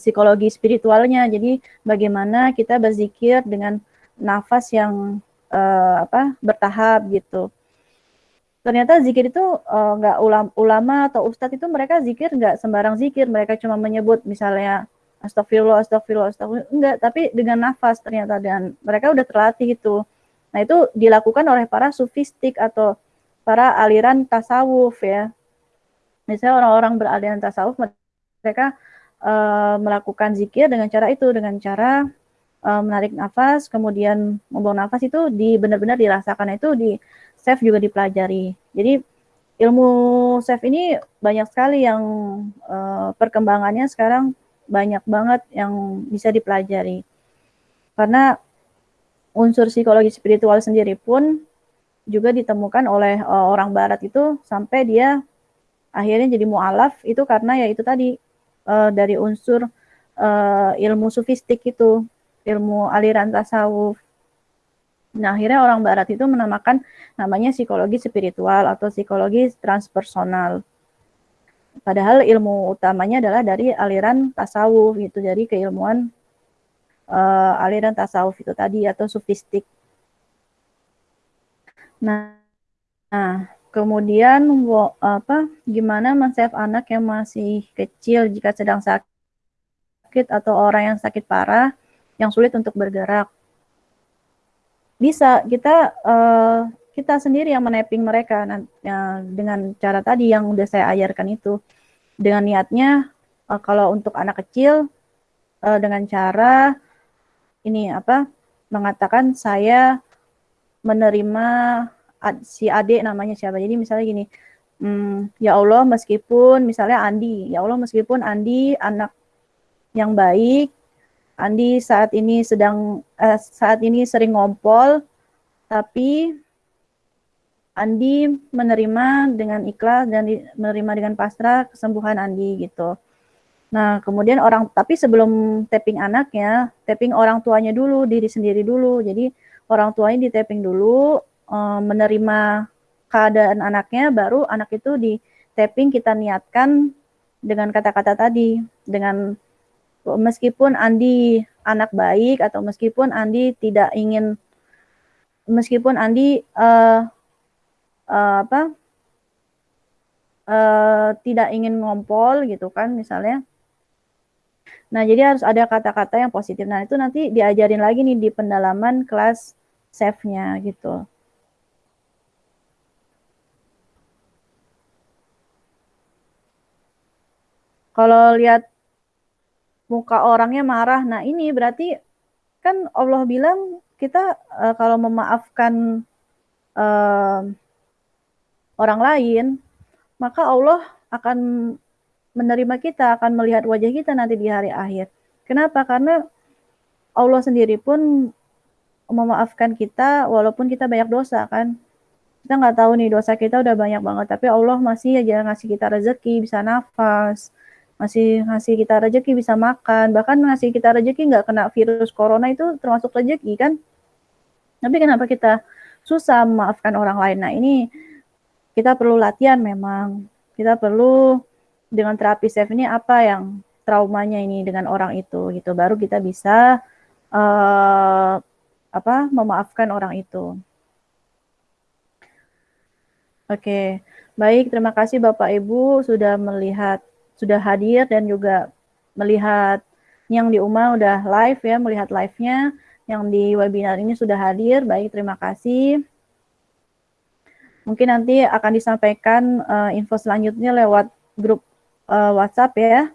psikologi spiritualnya. Jadi bagaimana kita berzikir dengan nafas yang uh, apa bertahap gitu. Ternyata zikir itu uh, nggak ulam, ulama atau ustadz itu mereka zikir nggak sembarang zikir, mereka cuma menyebut misalnya astagfirullah, astagfirullah, astagfirullah, enggak, tapi dengan nafas ternyata dan mereka udah terlatih itu. Nah itu dilakukan oleh para sufistik atau para aliran tasawuf ya. Misalnya orang-orang beraliran tasawuf mereka uh, melakukan zikir dengan cara itu dengan cara uh, menarik nafas kemudian membuang nafas itu di benar-benar dirasakan itu di save juga dipelajari. Jadi ilmu save ini banyak sekali yang uh, perkembangannya sekarang banyak banget yang bisa dipelajari. Karena unsur psikologi spiritual sendiri pun juga ditemukan oleh uh, orang barat itu sampai dia akhirnya jadi mualaf itu karena ya itu tadi uh, dari unsur uh, ilmu sufistik itu ilmu aliran tasawuf. Nah akhirnya orang barat itu menamakan namanya psikologi spiritual atau psikologi transpersonal. Padahal ilmu utamanya adalah dari aliran tasawuf gitu jadi keilmuan uh, aliran tasawuf itu tadi atau sufistik. Nah, nah kemudian apa gimana men-save anak yang masih kecil jika sedang sakit atau orang yang sakit parah yang sulit untuk bergerak? Bisa kita uh, kita sendiri yang menapping mereka ya, dengan cara tadi yang udah saya ajarkan itu dengan niatnya uh, kalau untuk anak kecil uh, dengan cara ini apa mengatakan saya menerima si adik namanya siapa. Jadi misalnya gini, hmm, ya Allah meskipun misalnya Andi, ya Allah meskipun Andi anak yang baik, Andi saat ini sedang eh, saat ini sering ngompol, tapi Andi menerima dengan ikhlas dan di, menerima dengan pasrah kesembuhan Andi gitu. Nah, kemudian orang tapi sebelum tapping anaknya, tapping orang tuanya dulu, diri sendiri dulu. Jadi orang tuanya di tapping dulu, uh, menerima keadaan anaknya, baru anak itu di tapping kita niatkan dengan kata-kata tadi, dengan meskipun Andi anak baik atau meskipun Andi tidak ingin, meskipun Andi uh, uh, apa uh, tidak ingin ngompol gitu kan misalnya. Nah, jadi harus ada kata-kata yang positif. Nah, itu nanti diajarin lagi nih di pendalaman kelas save-nya gitu. Kalau lihat muka orangnya marah, nah ini berarti kan Allah bilang kita uh, kalau memaafkan uh, orang lain, maka Allah akan menerima kita, akan melihat wajah kita nanti di hari akhir. Kenapa? Karena Allah sendiri pun memaafkan kita walaupun kita banyak dosa kan. Kita nggak tahu nih dosa kita udah banyak banget, tapi Allah masih aja ngasih kita rezeki, bisa nafas, masih ngasih kita rezeki bisa makan, bahkan ngasih kita rezeki nggak kena virus corona itu termasuk rezeki kan. Tapi kenapa kita susah memaafkan orang lain? Nah ini kita perlu latihan memang. Kita perlu dengan terapi safe ini apa yang traumanya ini dengan orang itu gitu. Baru kita bisa uh, apa memaafkan orang itu. Oke, baik. Terima kasih Bapak Ibu sudah melihat, sudah hadir dan juga melihat yang di UMA udah live ya, melihat live-nya. Yang di webinar ini sudah hadir. Baik, terima kasih. Mungkin nanti akan disampaikan uh, info selanjutnya lewat grup uh, WhatsApp ya.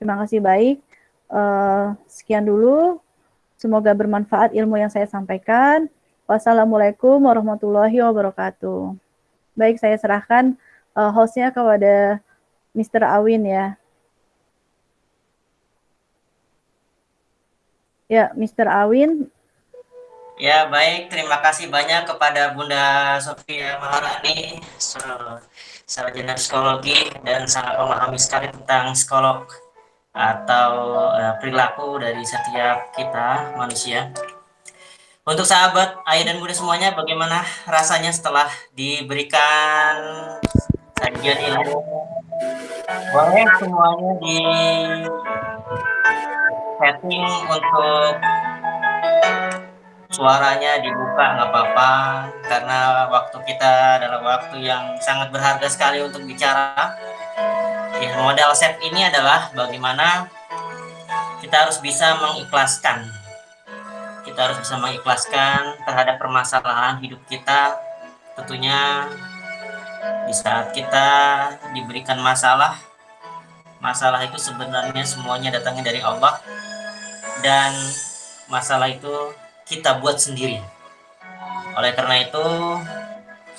Terima kasih baik. Uh, sekian dulu. Semoga bermanfaat ilmu yang saya sampaikan. Wassalamualaikum warahmatullahi wabarakatuh. Baik, saya serahkan uh, hostnya kepada Mr. Awin ya. Ya, Mr. Awin. Ya, baik. Terima kasih banyak kepada Bunda Sofia Maharani, sarjana psikologi dan sangat memahami sekali tentang psikolog atau uh, perilaku dari setiap kita manusia. Untuk sahabat ayah dan bunda semuanya, bagaimana rasanya setelah diberikan sajian ilmu? Boleh semuanya di setting untuk suaranya dibuka nggak apa-apa karena waktu kita adalah waktu yang sangat berharga sekali untuk bicara Ya, modal set ini adalah bagaimana kita harus bisa mengikhlaskan. Kita harus bisa mengikhlaskan terhadap permasalahan hidup kita. Tentunya di saat kita diberikan masalah, masalah itu sebenarnya semuanya datangnya dari Allah. Dan masalah itu kita buat sendiri. Oleh karena itu,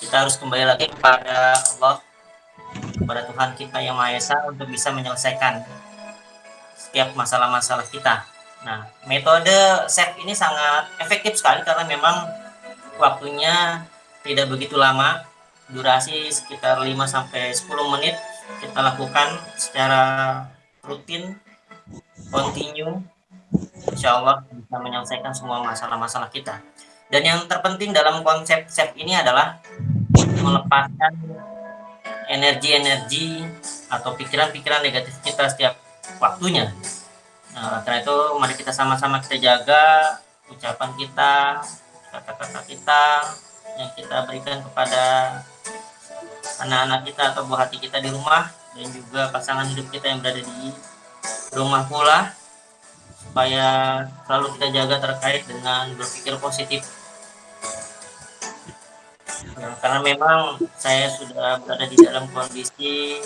kita harus kembali lagi kepada Allah kepada Tuhan kita yang Maha Esa untuk bisa menyelesaikan setiap masalah-masalah kita. Nah, metode SEP ini sangat efektif sekali karena memang waktunya tidak begitu lama, durasi sekitar 5 sampai 10 menit kita lakukan secara rutin, continue, insya Allah bisa menyelesaikan semua masalah-masalah kita. Dan yang terpenting dalam konsep SEP ini adalah melepaskan energi-energi atau pikiran-pikiran negatif kita setiap waktunya. Nah, karena itu mari kita sama-sama kita jaga ucapan kita, kata-kata kita yang kita berikan kepada anak-anak kita atau buah hati kita di rumah dan juga pasangan hidup kita yang berada di rumah pula supaya selalu kita jaga terkait dengan berpikir positif Nah, karena memang saya sudah berada di dalam kondisi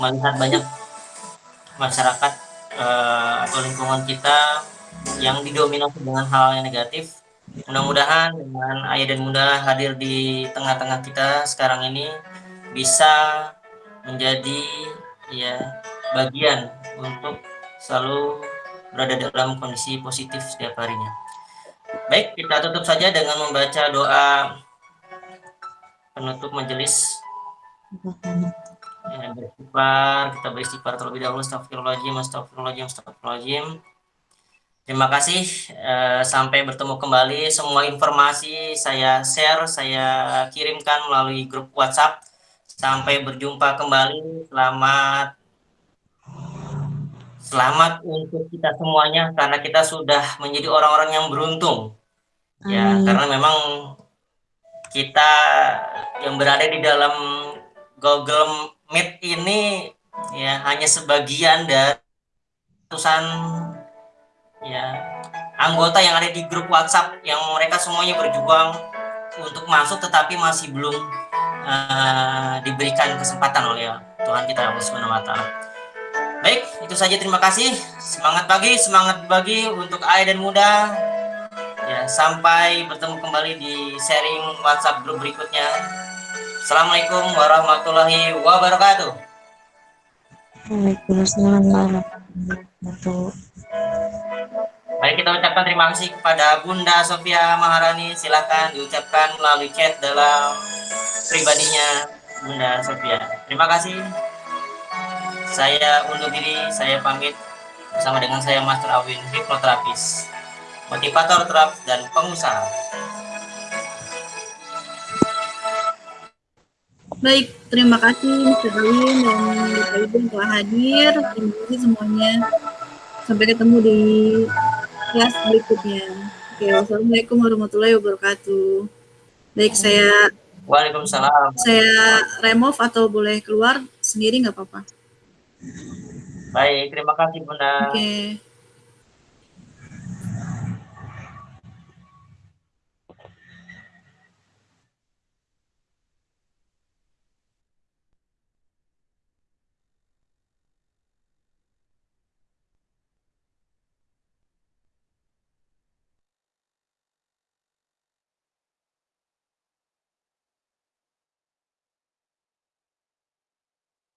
melihat banyak masyarakat uh, atau lingkungan kita yang didominasi dengan hal yang negatif. Mudah-mudahan dengan ayah dan bunda hadir di tengah-tengah kita sekarang ini bisa menjadi ya bagian untuk selalu berada dalam kondisi positif setiap harinya. Baik, kita tutup saja dengan membaca doa penutup majelis. Ya, kita beristighfar terlebih dahulu. Astagfirullahaladzim, astagfirullahaladzim, astagfirullahaladzim. Terima kasih. Eh, sampai bertemu kembali. Semua informasi saya share, saya kirimkan melalui grup WhatsApp. Sampai berjumpa kembali. Selamat Selamat untuk kita semuanya karena kita sudah menjadi orang-orang yang beruntung. Ya, karena memang kita yang berada di dalam Google Meet ini ya hanya sebagian dari ratusan ya anggota yang ada di grup WhatsApp yang mereka semuanya berjuang untuk masuk tetapi masih belum uh, diberikan kesempatan oleh Tuhan kita Allah Subhanahu. Baik, itu saja terima kasih. Semangat pagi, semangat bagi untuk ayah dan muda. Ya, sampai bertemu kembali di sharing WhatsApp grup berikutnya. Assalamualaikum warahmatullahi wabarakatuh. Waalaikumsalam warahmatullahi wabarakatuh. Mari kita ucapkan terima kasih kepada Bunda Sofia Maharani. Silakan diucapkan melalui chat dalam pribadinya Bunda Sofia. Terima kasih. Saya undur diri, saya pamit bersama dengan saya Master Awin, hipnoterapis, motivator terapis dan pengusaha. Baik, terima kasih Mr. Awin dan Bapak Ibu telah hadir. Terima kasih semuanya. Sampai ketemu di kelas berikutnya. Oke, wassalamualaikum warahmatullahi wabarakatuh. Baik, saya Waalaikumsalam. saya remove atau boleh keluar sendiri nggak apa-apa. Baik, terima kasih Bunda. Oke.